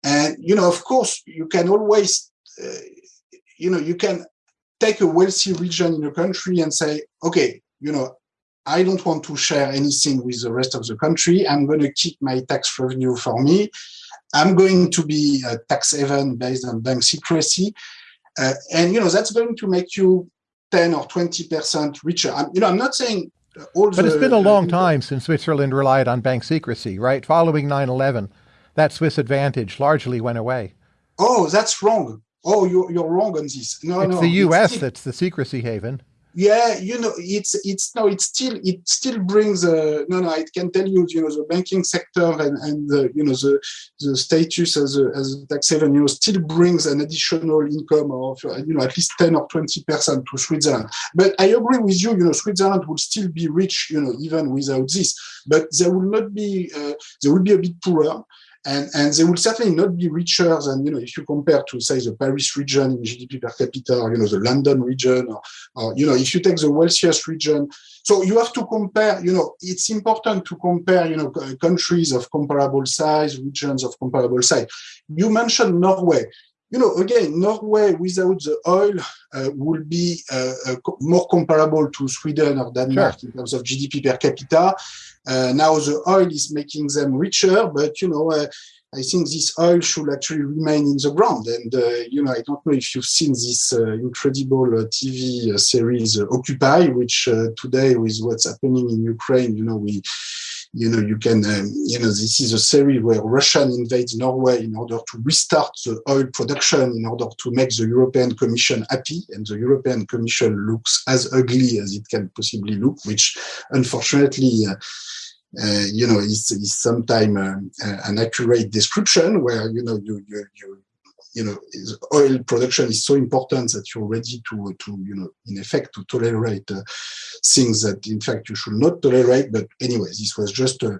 And, you know, of course, you can always, uh, you know, you can take a wealthy region in a country and say, okay, you know, I don't want to share anything with the rest of the country. I'm going to keep my tax revenue for me. I'm going to be a tax haven based on bank secrecy. Uh, and, you know, that's going to make you 10 or 20% richer. I'm, you know, I'm not saying all But the, it's been a long time since Switzerland relied on bank secrecy, right? Following 9-11, that Swiss advantage largely went away. Oh, that's wrong. Oh, you're, you're wrong on this. No, it's no. the U.S. It's, that's the secrecy haven yeah you know it's it's no it still it still brings uh, no no i can tell you you know the banking sector and and you know the the status as a, as a tax haven you know still brings an additional income of you know at least 10 or 20 percent to switzerland. But i agree with you you know switzerland will still be rich you know even without this. But there will not be uh, they will be a bit poorer and, and they will certainly not be richer than, you know, if you compare to, say, the Paris region in GDP per capita, or, you know, the London region, or, or, you know, if you take the wealthiest region. So you have to compare, you know, it's important to compare, you know, countries of comparable size, regions of comparable size. You mentioned Norway you know, again, Norway without the oil uh, will be uh, uh, more comparable to Sweden or Denmark sure. in terms of GDP per capita. Uh, now the oil is making them richer, but you know, uh, I think this oil should actually remain in the ground. And uh, you know, I don't know if you've seen this incredible TV series Occupy, which today with what's happening in Ukraine, you know, we you know, you can, um, you know, this is a series where Russia invades Norway in order to restart the oil production, in order to make the European Commission happy. And the European Commission looks as ugly as it can possibly look, which unfortunately, uh, uh, you know, is, is sometimes uh, an accurate description where, you know, you, you, you, you know, oil production is so important that you're ready to, to you know, in effect, to tolerate uh, things that, in fact, you should not tolerate. But anyway, this was just a,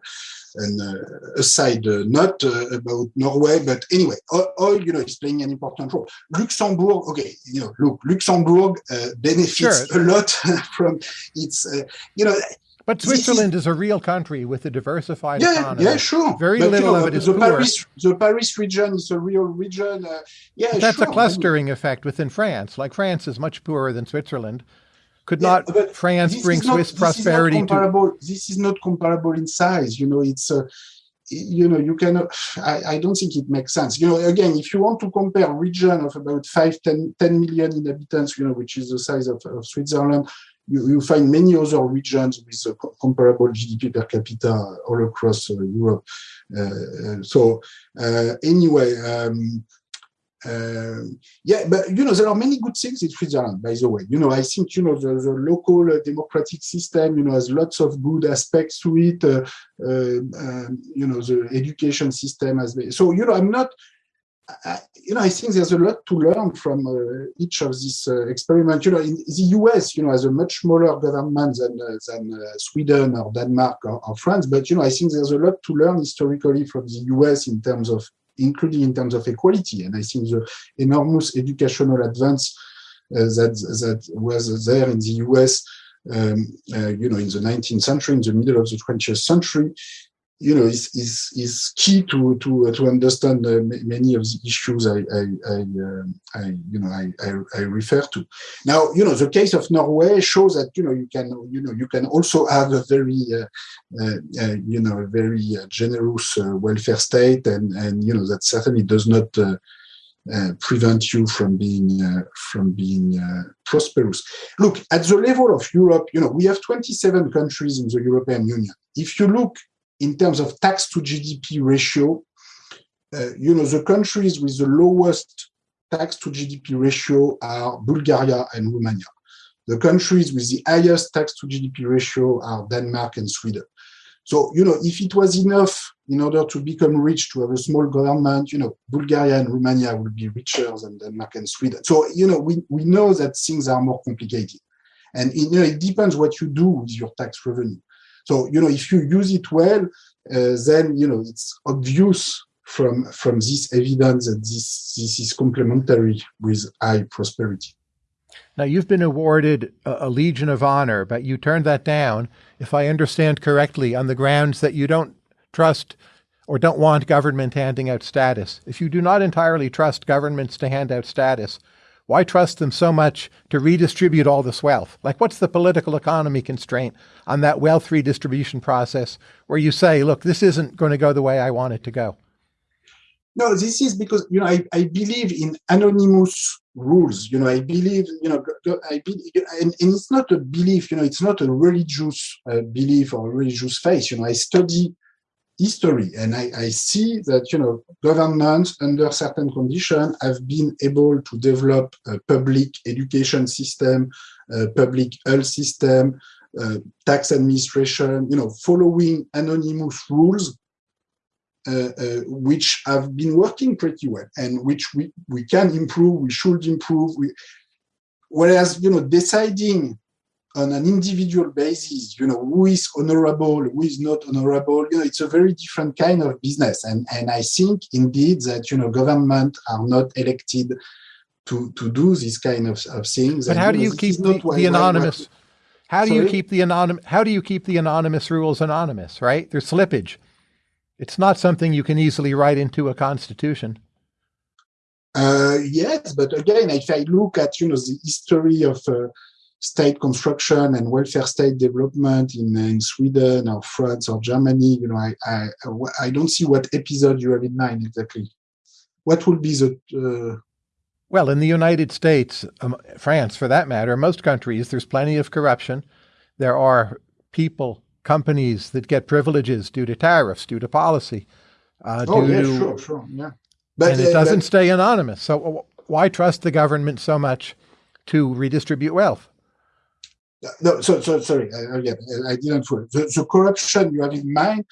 an uh, aside uh, note uh, about Norway. But anyway, oil, you know, is playing an important role. Luxembourg, okay, you know, look, Luxembourg benefits sure. a lot from its, you know, but Switzerland is, is, a real country with a diversified yeah, economy. Yeah, sure. Very but, little you know, of it is the poor. Paris, the Paris region is a real region. Uh, yeah, but that's sure. a clustering effect within France. Like France is much poorer than Switzerland. Could yeah, not France bring not, Swiss prosperity to? This is not comparable in size. You know, it's. Uh, you know, you cannot, I, I, don't think it makes sense. You know, again, if you want to compare a region of about 5, 10, 10 million inhabitants, you know, which is the size of, of Switzerland, you, you, find many other regions with comparable GDP per capita all across uh, Europe. Uh, uh so anyway, um, uh, yeah, but you know there are many good things in Switzerland. By the way, you know I think you know the, the local uh, democratic system you know has lots of good aspects to it. Uh, um, you know the education system has so you know I'm not I, you know, I think there's a lot to learn from uh, each of these uh, experiments. You know, in the US, you know, has a much smaller government than uh, than uh, Sweden or Denmark or, or, France. But you know, I think there's a lot to learn historically from the US in terms of, including in terms of equality. And I think the enormous educational advance uh, that that was there in the US. Um, uh, you know, in the 19th century, in the middle of the 20th century, you know, is is is key to to uh, to understand uh, many of the issues I I, I, uh, I you know I, I, I refer to. Now, you know, the case of Norway shows that you know you can you know you can also have a very uh, uh, uh you know a very generous welfare state, and and you know that certainly does not. prevent you from being from being prosperous. Look at the level of Europe. You know we have 27 countries in the European Union. If you look in terms of tax to GDP ratio, uh, you know, the countries with the lowest tax to GDP ratio are Bulgaria and Romania. The countries with the highest tax to GDP ratio are Denmark and Sweden. So, you know, if it was enough in order to become rich to have a small government, you know, Bulgaria and Romania will be richer than Denmark and Sweden. So, you know, we, we know that things are more complicated. And, you know, it depends what you do with your tax revenue. So, you know, if you use it well, uh, then, you know, it's obvious from, from this evidence that this, this is complementary with high prosperity. Now, you've been awarded a, a, Legion of Honor, but you turned that down, if I understand correctly, on the grounds that you don't trust or don't want government handing out status. If you do not entirely trust governments to hand out status, why trust them so much to redistribute all this wealth? Like, what's the political economy constraint on that wealth redistribution process where you say, look, this isn't going to go the way I want it to go? No, this is because, you know, I, I believe in anonymous rules. You know, I believe, you know, I believe, and, and it's not a belief, you know, it's not a religious uh, belief or religious faith. You know, I study history. And I, I, see that, you know, governments under certain conditions have been able to develop a public education system, a public health system, uh, tax administration, you know, following anonymous rules, uh, uh, which have been working pretty well and which we, we can improve, we should improve. We, whereas, you know, deciding on an individual basis, you know, who is honorable, who is not honorable, you know, it's a very different kind of business. And, and I think indeed that, you know, government are not elected to, to do this kind of, of things. But and, how do you, know, keep the, the anonymous, how do Sorry? you keep the anonymous, how do you keep the anonymous rules anonymous, right? There's slippage. It's not something you can easily write into a constitution. Uh, yes, but again, if I look at, you know, the history of, uh, state construction and welfare state development in, in Sweden or France or Germany, you know, I, I, I don't see what episode you have in mind exactly. What would be the... Uh... well, in the United States, um, France for that matter, most countries, there's plenty of corruption. There are people, companies that get privileges due to tariffs, due to policy. Uh, oh, yeah, to, sure, sure, yeah. But, and it uh, doesn't but, stay anonymous. So why trust the government so much to redistribute wealth? No, so, so sorry, I, again, I didn't follow. The, the corruption you have in mind,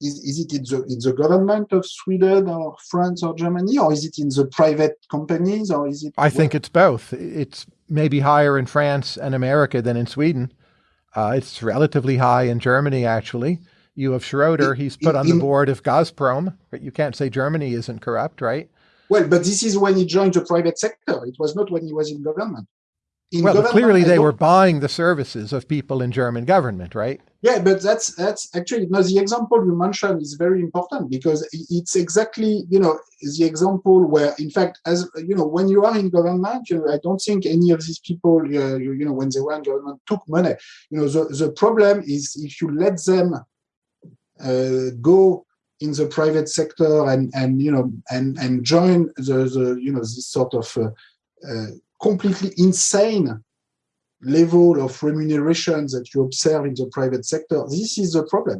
is, is it in the, in the government of Sweden or France or Germany, or is it in the private companies, or is it? I think it's both. It's maybe higher in France and America than in Sweden. Uh, it's relatively high in Germany, actually. You have Schroeder, he's put on the board of Gazprom, but you can't say Germany isn't corrupt, right? Well, but this is when he joined the private sector. It was not when he was in government. Well, clearly they were buying the services of people in German government, right? Yeah, but that's that's actually no. The example you mentioned is very important because it's exactly you know the example where, in fact, as you know, when you are in government, you know, I don't think any of these people, uh, you, you know, when they were in government, took money. You know, the the problem is if you let them uh, go in the private sector and and you know and and join the the you know this sort of uh, uh, completely insane level of remuneration that you observe in the private sector this is the problem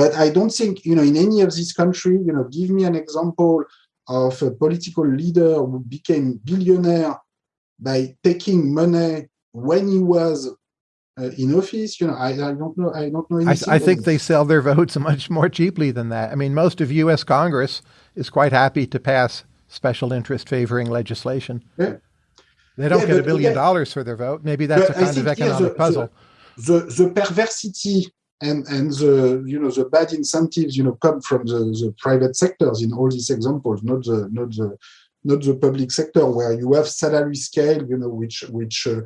but i don't think you know in any of these countries you know give me an example of a political leader who became billionaire by taking money when he was uh, in office. You know, I, I don't know. I don't know. I, I think they sell their votes much more cheaply than that. I mean, most of U.S. Congress is quite happy to pass special interest favoring legislation. Yeah. They don't Yeah, get a billion again- dollars for their vote. Maybe that's a kind of think, yeah, economic the- puzzle. the the perversity and and the you know the bad incentives you know come from the, the private sectors in all these examples, not the not the not the public sector where you have salary scale you know which which uh,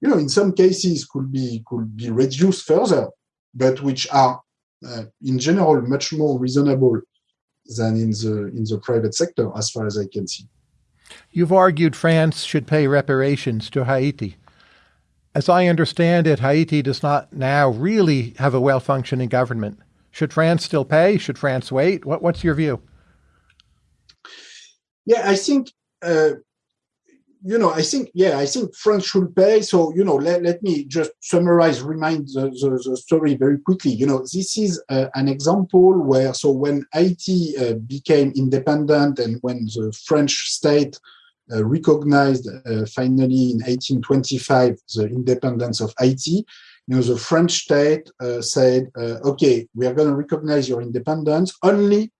you know in some cases could be could be reduced further, but which are uh, in general much more reasonable than in the in the private sector as far as I can see. You've argued France should pay reparations to Haiti. As I understand it, Haiti does not now really have a well functioning government. Should France still pay? Should France wait? What, what's your view? Yeah, I think uh, you know, I think yeah, I think France should pay. So you know, let, let me just summarize, remind the, the, the story very quickly. You know, this is uh, an example where so when Haiti uh, became independent and when the French state uh, recognized uh, finally in 1825 the independence of Haiti. You know, the French state uh, said, uh, "Okay, we are going to recognize your independence only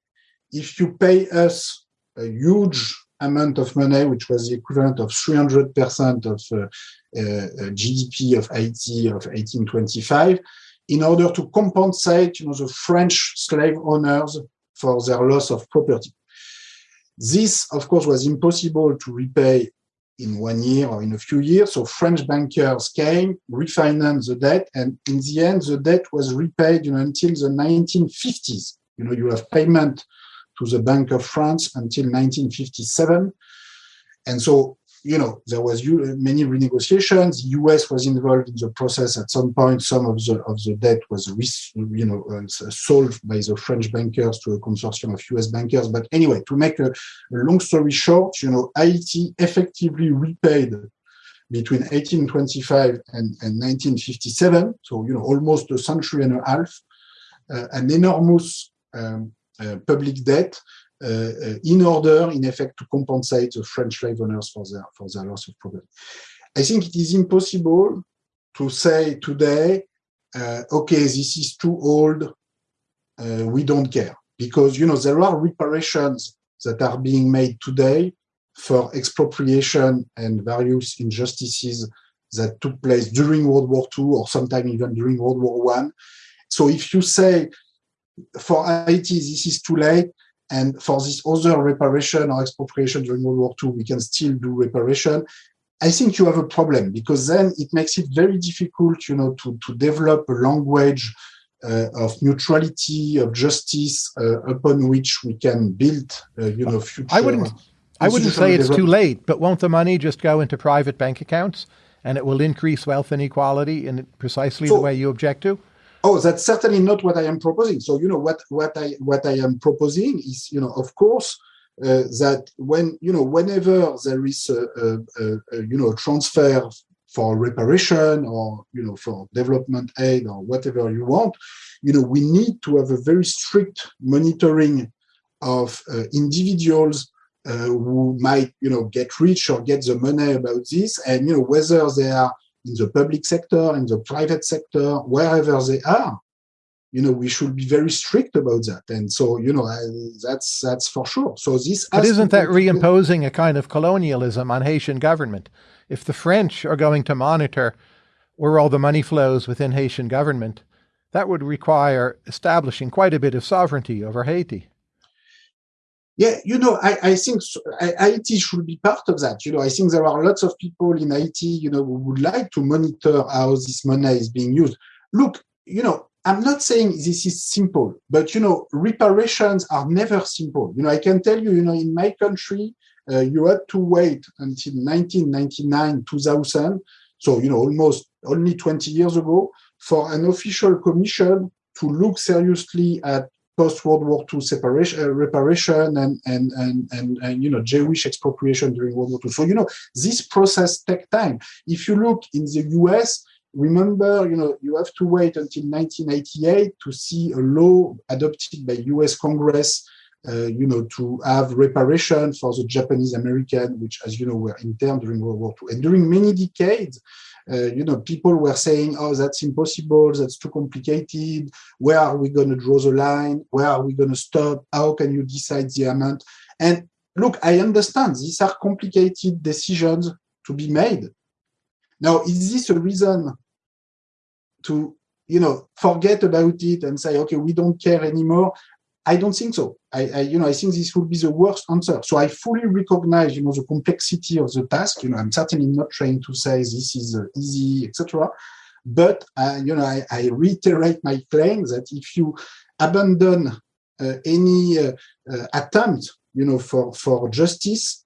if you pay us a huge amount of money, which was the equivalent of 300% of uh, uh, GDP of Haiti of 1825, in order to compensate, you know, the French slave owners for their loss of property. This, of course, was impossible to repay in one year or in a few years. So French bankers came, refinanced the debt, and in the end, the debt was repaid, you know, until the 1950s. You know, you have payment to the Bank of France until 1957. And so, you know, there was many renegotiations. The U.S. was involved in the process at some point. Some of the of the debt was, you know, uh, solved by the French bankers to a consortium of U.S. bankers. But anyway, to make a, a long story short, you know, Haiti effectively repaid between 1825 and, and 1957, so you know, almost a century and a half, uh, an enormous um, public debt uh, uh, in order, in effect, to compensate the French slave owners for their for their loss of property. I think it is impossible to say today, uh, okay, this is too old, uh, we don't care, because you know there are reparations that are being made today for expropriation and various injustices that took place during World War II or sometime even during World War One. So if you say for Haiti this is too late, and for this other reparation or expropriation during World War II, we can still do reparation. I think you have a problem because then it makes it very difficult, you know, to, to develop a language uh, of neutrality, of justice, uh, upon which we can build, uh, you know, future. I wouldn't. I wouldn't say it's too late, but won't the money just go into private bank accounts and it will increase wealth inequality in precisely the way you object to? Oh, that's certainly not what I am proposing. So you know what what I what I am proposing is you know of course uh, that when you know whenever there is a, a, a, a you know transfer for reparation or you know for development aid or whatever you want, you know we need to have a very strict monitoring of uh, individuals uh, who might you know get rich or get the money about this and you know whether they are in the public sector, in the private sector, wherever they are, you know, we should be very strict about that. And so, you know, I, that's that's for sure. So this. But isn't that reimposing a kind of colonialism on Haitian government? If the French are going to monitor where all the money flows within Haitian government, that would require establishing quite a bit of sovereignty over Haiti. Yeah, you know, I, I think IT should be part of that. You know, I think there are lots of people in Haiti, you know, who would like to monitor how this money is being used. Look, you know, I'm not saying this is simple, but you know, reparations are never simple. You know, I can tell you, you know, in my country, uh, you had to wait until 1999, 2000, so you know, almost only 20 years ago, for an official commission to look seriously at post World War II separation, uh, reparation, and, and and and and you know Jewish expropriation during World War II. So you know, this process takes time. If you look in the U.S remember, you know, you have to wait until 1988 to see a law adopted by U.S. Congress, uh, you know, to have reparation for the Japanese American, which, as you know, were interned during World War II. And during many decades, uh, you know, people were saying, "Oh, that's impossible. That's too complicated. Where are we going to draw the line? Where are we going to stop? How can you decide the amount?" And look, I understand these are complicated decisions to be made. Now, is this a reason to you know forget about it and say okay we don't care anymore i don't think so. I, I, you know i think this would be the worst answer. So i fully recognize you know the complexity of the task. You know i'm certainly not trying to say this is uh, easy etc but uh, you know I, I, reiterate my claim that if you abandon uh, any uh, uh, attempt you know for for justice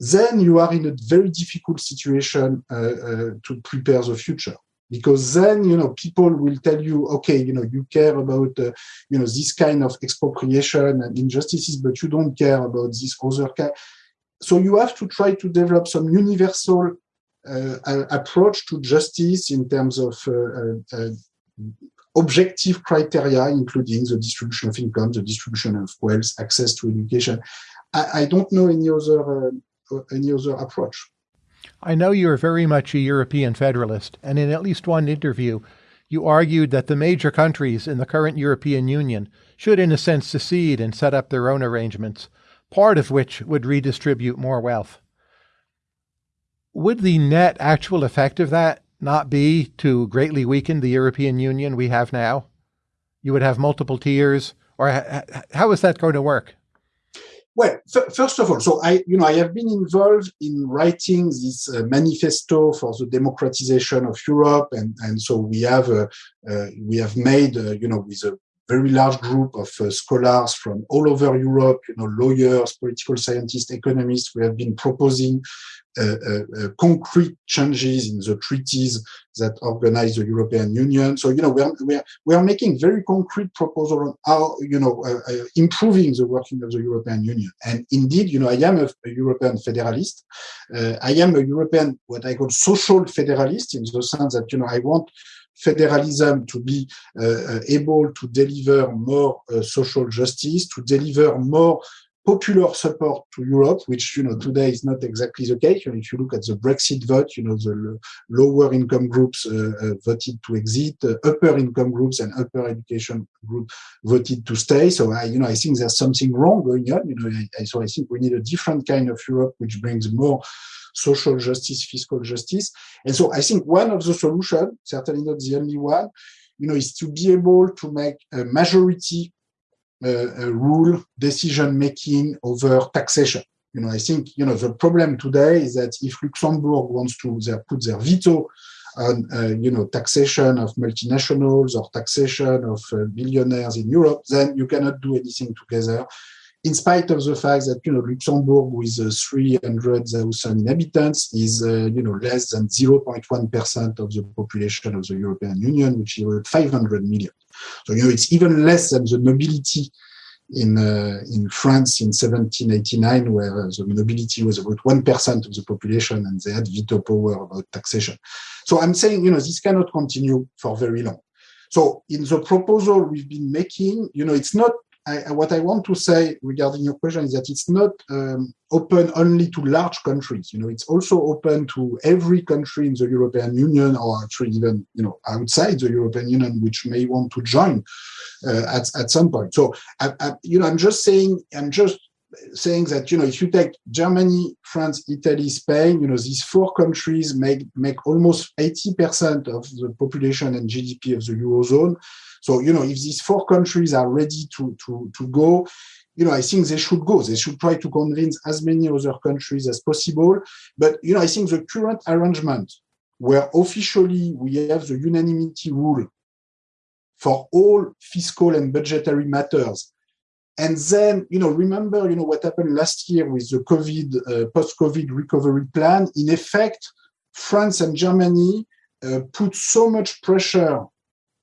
then you are in a very difficult situation uh, to prepare the future because then you know people will tell you okay you know you care about uh, you know this kind of expropriation and injustices but you don't care about this other kind so you have to try to develop some universal uh, approach to justice in terms of uh, uh, uh, objective criteria including the distribution of income the distribution of wealth access to education. I, I don't know any other uh, any other approach I know you are very much a European federalist, and in at least one interview, you argued that the major countries in the current European Union should, in a sense, secede and set up their own arrangements, part of which would redistribute more wealth. Would the net actual effect of that not be to greatly weaken the European Union we have now? You would have multiple tiers, or how is that going to work? Well, first of all, so I, you know, I have been involved in writing this uh, manifesto for the democratization of Europe, and and so we have uh, uh, we have made, uh, you know, with a very large group of uh, scholars from all over Europe, you know, lawyers, political scientists, economists. We have been proposing uh, uh, uh, concrete changes in the treaties that organize the European Union. So, you know, we are, we are, we are making very concrete proposals on how, you know, uh, uh, improving the working of the European Union. And indeed, you know, I am a, a European federalist. I am a European, what I call social federalist in the sense that, you know, I want federalism to be uh, able to deliver more uh, social justice, to deliver more popular support to Europe, which you know today is not exactly the case. If you look at the Brexit vote, you know the lower income groups uh, uh, voted to exit, uh, upper income groups and upper education group voted to stay. So I, you know, I think there's something wrong going on. You know, I, so I think we need a different kind of Europe which brings more social justice, fiscal justice. And so I think one of the solutions, certainly not the only one, you know, is to be able to make a majority uh, rule decision making over taxation. You know, I think you know the problem today is that if Luxembourg wants to their, put their veto on uh, you know taxation of multinationals or taxation of uh, billionaires in Europe, then you cannot do anything together. In spite of the fact that you know Luxembourg with uh, 300,000 inhabitants is uh, you know less than 0.1 percent of the population of the European Union, which is 500 million. So, you know, it's even less than the nobility in uh, in France in 1789, where the nobility was about one percent of the population, and they had veto power about taxation. So I'm saying, you know, this cannot continue for very long. So in the proposal we've been making, you know, it's not I, what I want to say regarding your question is that it's not um, open only to large countries. You know, it's also open to every country in the European Union, or actually even you know outside the European Union, which may want to join uh, at at some point. So, I, I, you know, I'm just saying, I'm just saying that you know if you take Germany, France, Italy, Spain, you know these four countries make make almost 80% of the population and GDP of the eurozone. So, you know, if these four countries are ready to, to, to go, you know, I think they should go. They should try to convince as many other countries as possible. But, you know, I think the current arrangement where officially we have the unanimity rule for all fiscal and budgetary matters. And then, you know, remember, you know, what happened last year with the COVID, uh, post-COVID recovery plan. In effect, France and Germany uh, put so much pressure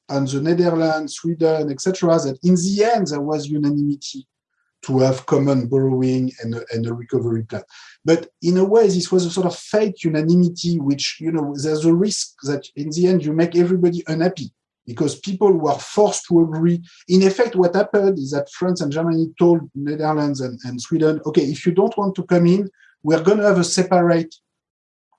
on the Netherlands, Sweden, etc., that in the end there was unanimity to have common borrowing and and a recovery plan. But in a way, this was a sort of fake unanimity, which, you know, there's a risk that in the end you make everybody unhappy because people were forced to agree. In effect, what happened is that France and Germany told Netherlands and, and Sweden, okay, if you don't want to come in, we're going to have a separate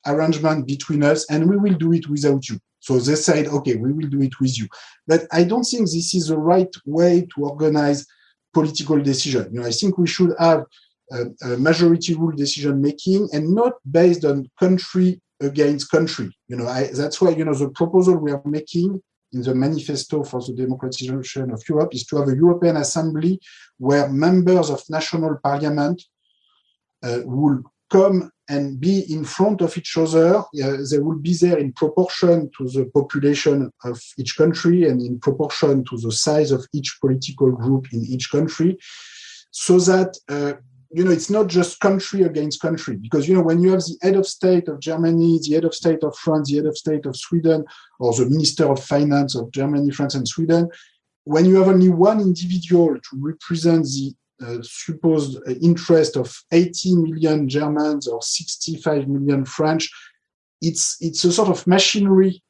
arrangement between us and we will do it without you. So they said, okay, we will do it with you. But I don't think this is the right way to organize political decision. You know, I think we should have a, a majority rule decision making and not based on country against country. You know, I, that's why, you know, the proposal we are making in the manifesto for the democratization of Europe is to have a European Assembly where members of national parliament uh, will come and be in front of each other. Uh, they will be there in proportion to the population of each country and in proportion to the size of each political group in each country, so that uh, you know it's not just country against country. Because you know when you have the head of state of Germany, the head of state of France, the head of state of Sweden, or the minister of finance of Germany, France, and Sweden, when you have only one individual to represent the uh, supposed interest of 80 million Germans or 65 million French, it's it's a sort of machinery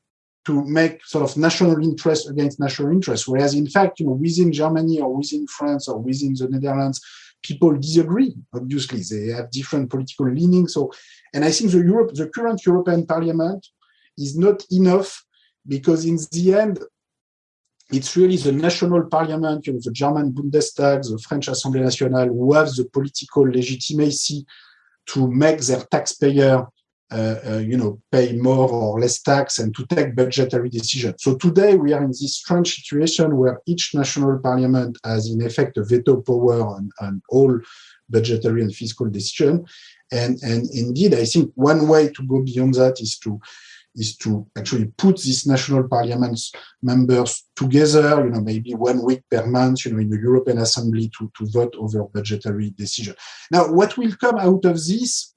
to make sort of national interest against national interest. Whereas in fact, you know, within Germany or within France or within the Netherlands, people disagree. Obviously, they have different political leanings. So, and I think the Europe, the current European Parliament, is not enough because in the end, it's really the national parliament, you know, the German Bundestag, the French Assemblée nationale, who have the political legitimacy to make their taxpayer, Uh, uh, you know, pay more or less tax and to take budgetary decisions. So today we are in this strange situation where each national parliament has in effect a veto power on, on all budgetary and fiscal decision. And, and indeed, I think one way to go beyond that is to is to actually put these national parliaments members together, you know, maybe one week per month, you know, in the European Assembly to, to vote over budgetary decision. Now, what will come out of this,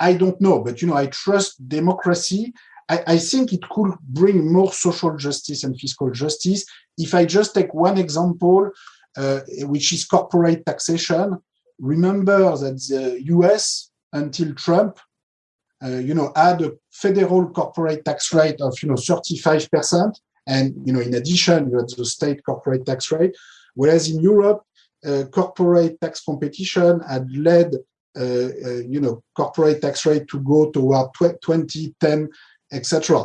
I don't know, but, you know, I trust democracy. I, I think it could bring more social justice and fiscal justice. If I just take one example, uh, which is corporate taxation, remember that the US until Trump uh, you know, had a federal corporate tax rate of, you know, 35%. And, you know, in addition, you had the state corporate tax rate. Whereas in Europe, uh, corporate tax competition had led, Uh, uh, you know, corporate tax rate to go toward 2010, etc.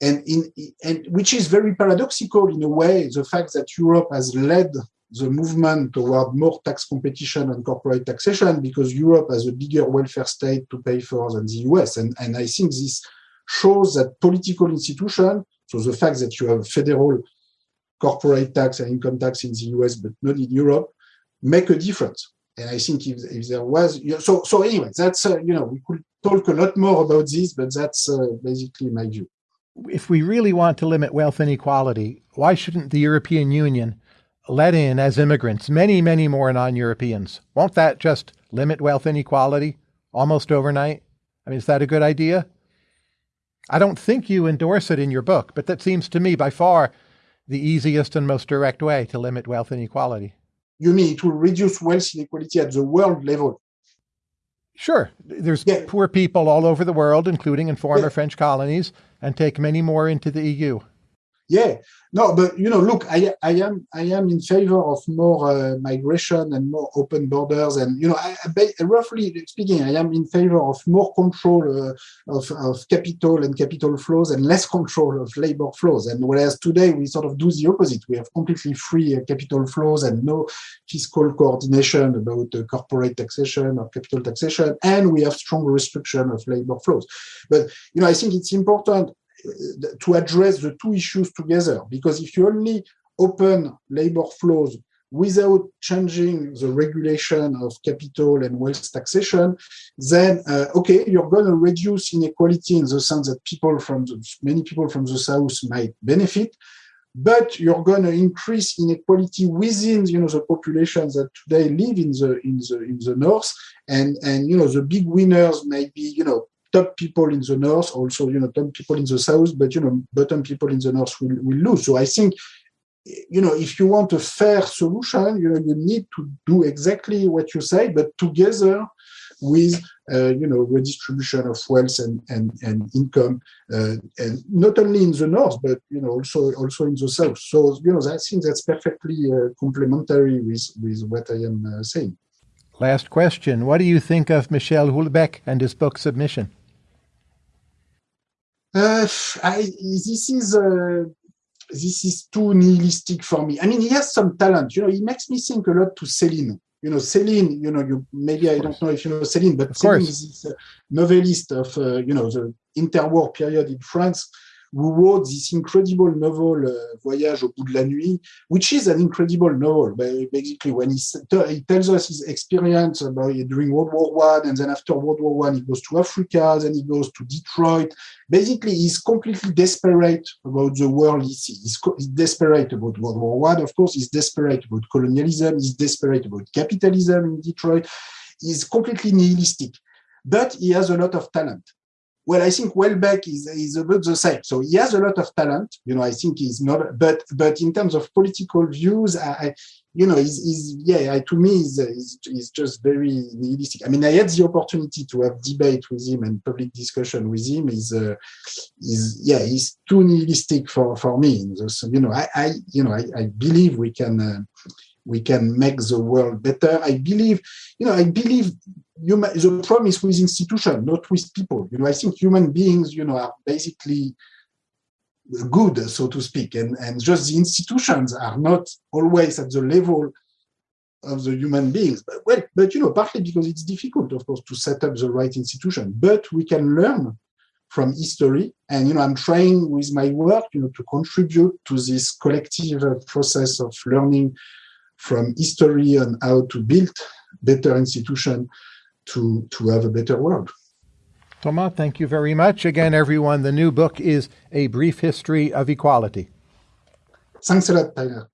And in and which is very paradoxical in a way, the fact that Europe has led the movement toward more tax competition and corporate taxation because Europe has a bigger welfare state to pay for than the US. And, and I think this shows that political institutions, so the fact that you have federal corporate tax and income tax in the US but not in Europe, make a difference. And I think if, if there was, so so anyway, that's uh, you know we could talk a lot more about this, but that's uh, basically my view. If we really want to limit wealth inequality, why shouldn't the European Union let in as immigrants many, many more non Europeans. Won't that just limit wealth inequality almost overnight? I mean, is that a good idea? I don't think you endorse it in your book, but that seems to me by far the easiest and most direct way to limit wealth inequality. You mean it will reduce wealth inequality at the world level? Sure. There's yeah. poor people all over the world, including in former yeah. French colonies, and take many more into the EU. Yeah, no, but you know, look, I, I am I am in favor of more uh, migration and more open borders, and you know, I, I, roughly speaking, I am in favor of more control uh, of of capital and capital flows and less control of labor flows. And whereas today we sort of do the opposite, we have completely free uh, capital flows and no fiscal coordination about uh, corporate taxation or capital taxation, and we have strong restriction of labor flows. But you know, I think it's important to address the two issues together. Because if you only open labor flows without changing the regulation of capital and wealth taxation, then uh, okay, you're going to reduce inequality in the sense that people from the, many people from the south might benefit, but you're going to increase inequality within you know the populations that today live in the in the in the north, and and you know the big winners may be you know top people in the north, also you know top people in the south, but you know bottom people in the north will, will lose. So I think you know if you want a fair solution, you know you need to do exactly what you say, but together with uh, you know redistribution of wealth and and, and income, uh, and not only in the north, but you know also also in the south. So you know I think that's perfectly uh, complementary with with what I am uh, saying. Last question. What do you think of Michel Houellebecq and his book Submission? Uh, I, this is uh, this is too nihilistic for me. I mean, he has some talent. You know, he makes me think a lot to Céline. You know, Céline. You know, you maybe I don't know if you know Céline, but of Céline course. is this uh, novelist of uh, you know the interwar period in France who wrote this incredible novel, uh, Voyage au bout de la nuit, which is an incredible novel. Basically, when he, he tells us his experience about during World War One, and then after World War One, he goes to Africa, then he goes to Detroit. Basically, he's completely desperate about the world he sees. He's, he's desperate about World War One, of course. He's desperate about colonialism. He's desperate about capitalism in Detroit. He's completely nihilistic, but he has a lot of talent. Well, I think Houellebecq is, is about the same. So he has a lot of talent. You know, I think he's not, but but in terms of political views, I, you know, he's, yeah, to me, he's, he's, just very nihilistic. I mean, I had the opportunity to have debate with him and public discussion with him. He's, uh, he's yeah, he's too nihilistic for for me. So, you know, I, I you know, I, I believe we can. Uh, we can make the world better. I believe, you know, I believe human, the problem is with institutions, not with people. You know, I think human beings, you know, are basically good, so to speak, and, and just the institutions are not always at the level of the human beings. But, well, but you know, partly because it's difficult, of course, to set up the right institution. But we can learn from history, and you know, I'm trying with my work, you know, to contribute to this collective process of learning from history on how to build better institutions to, to have a better world. Thomas, thank you very much. Again, everyone, the new book is A Brief History of Equality. Thanks a lot, Tyler.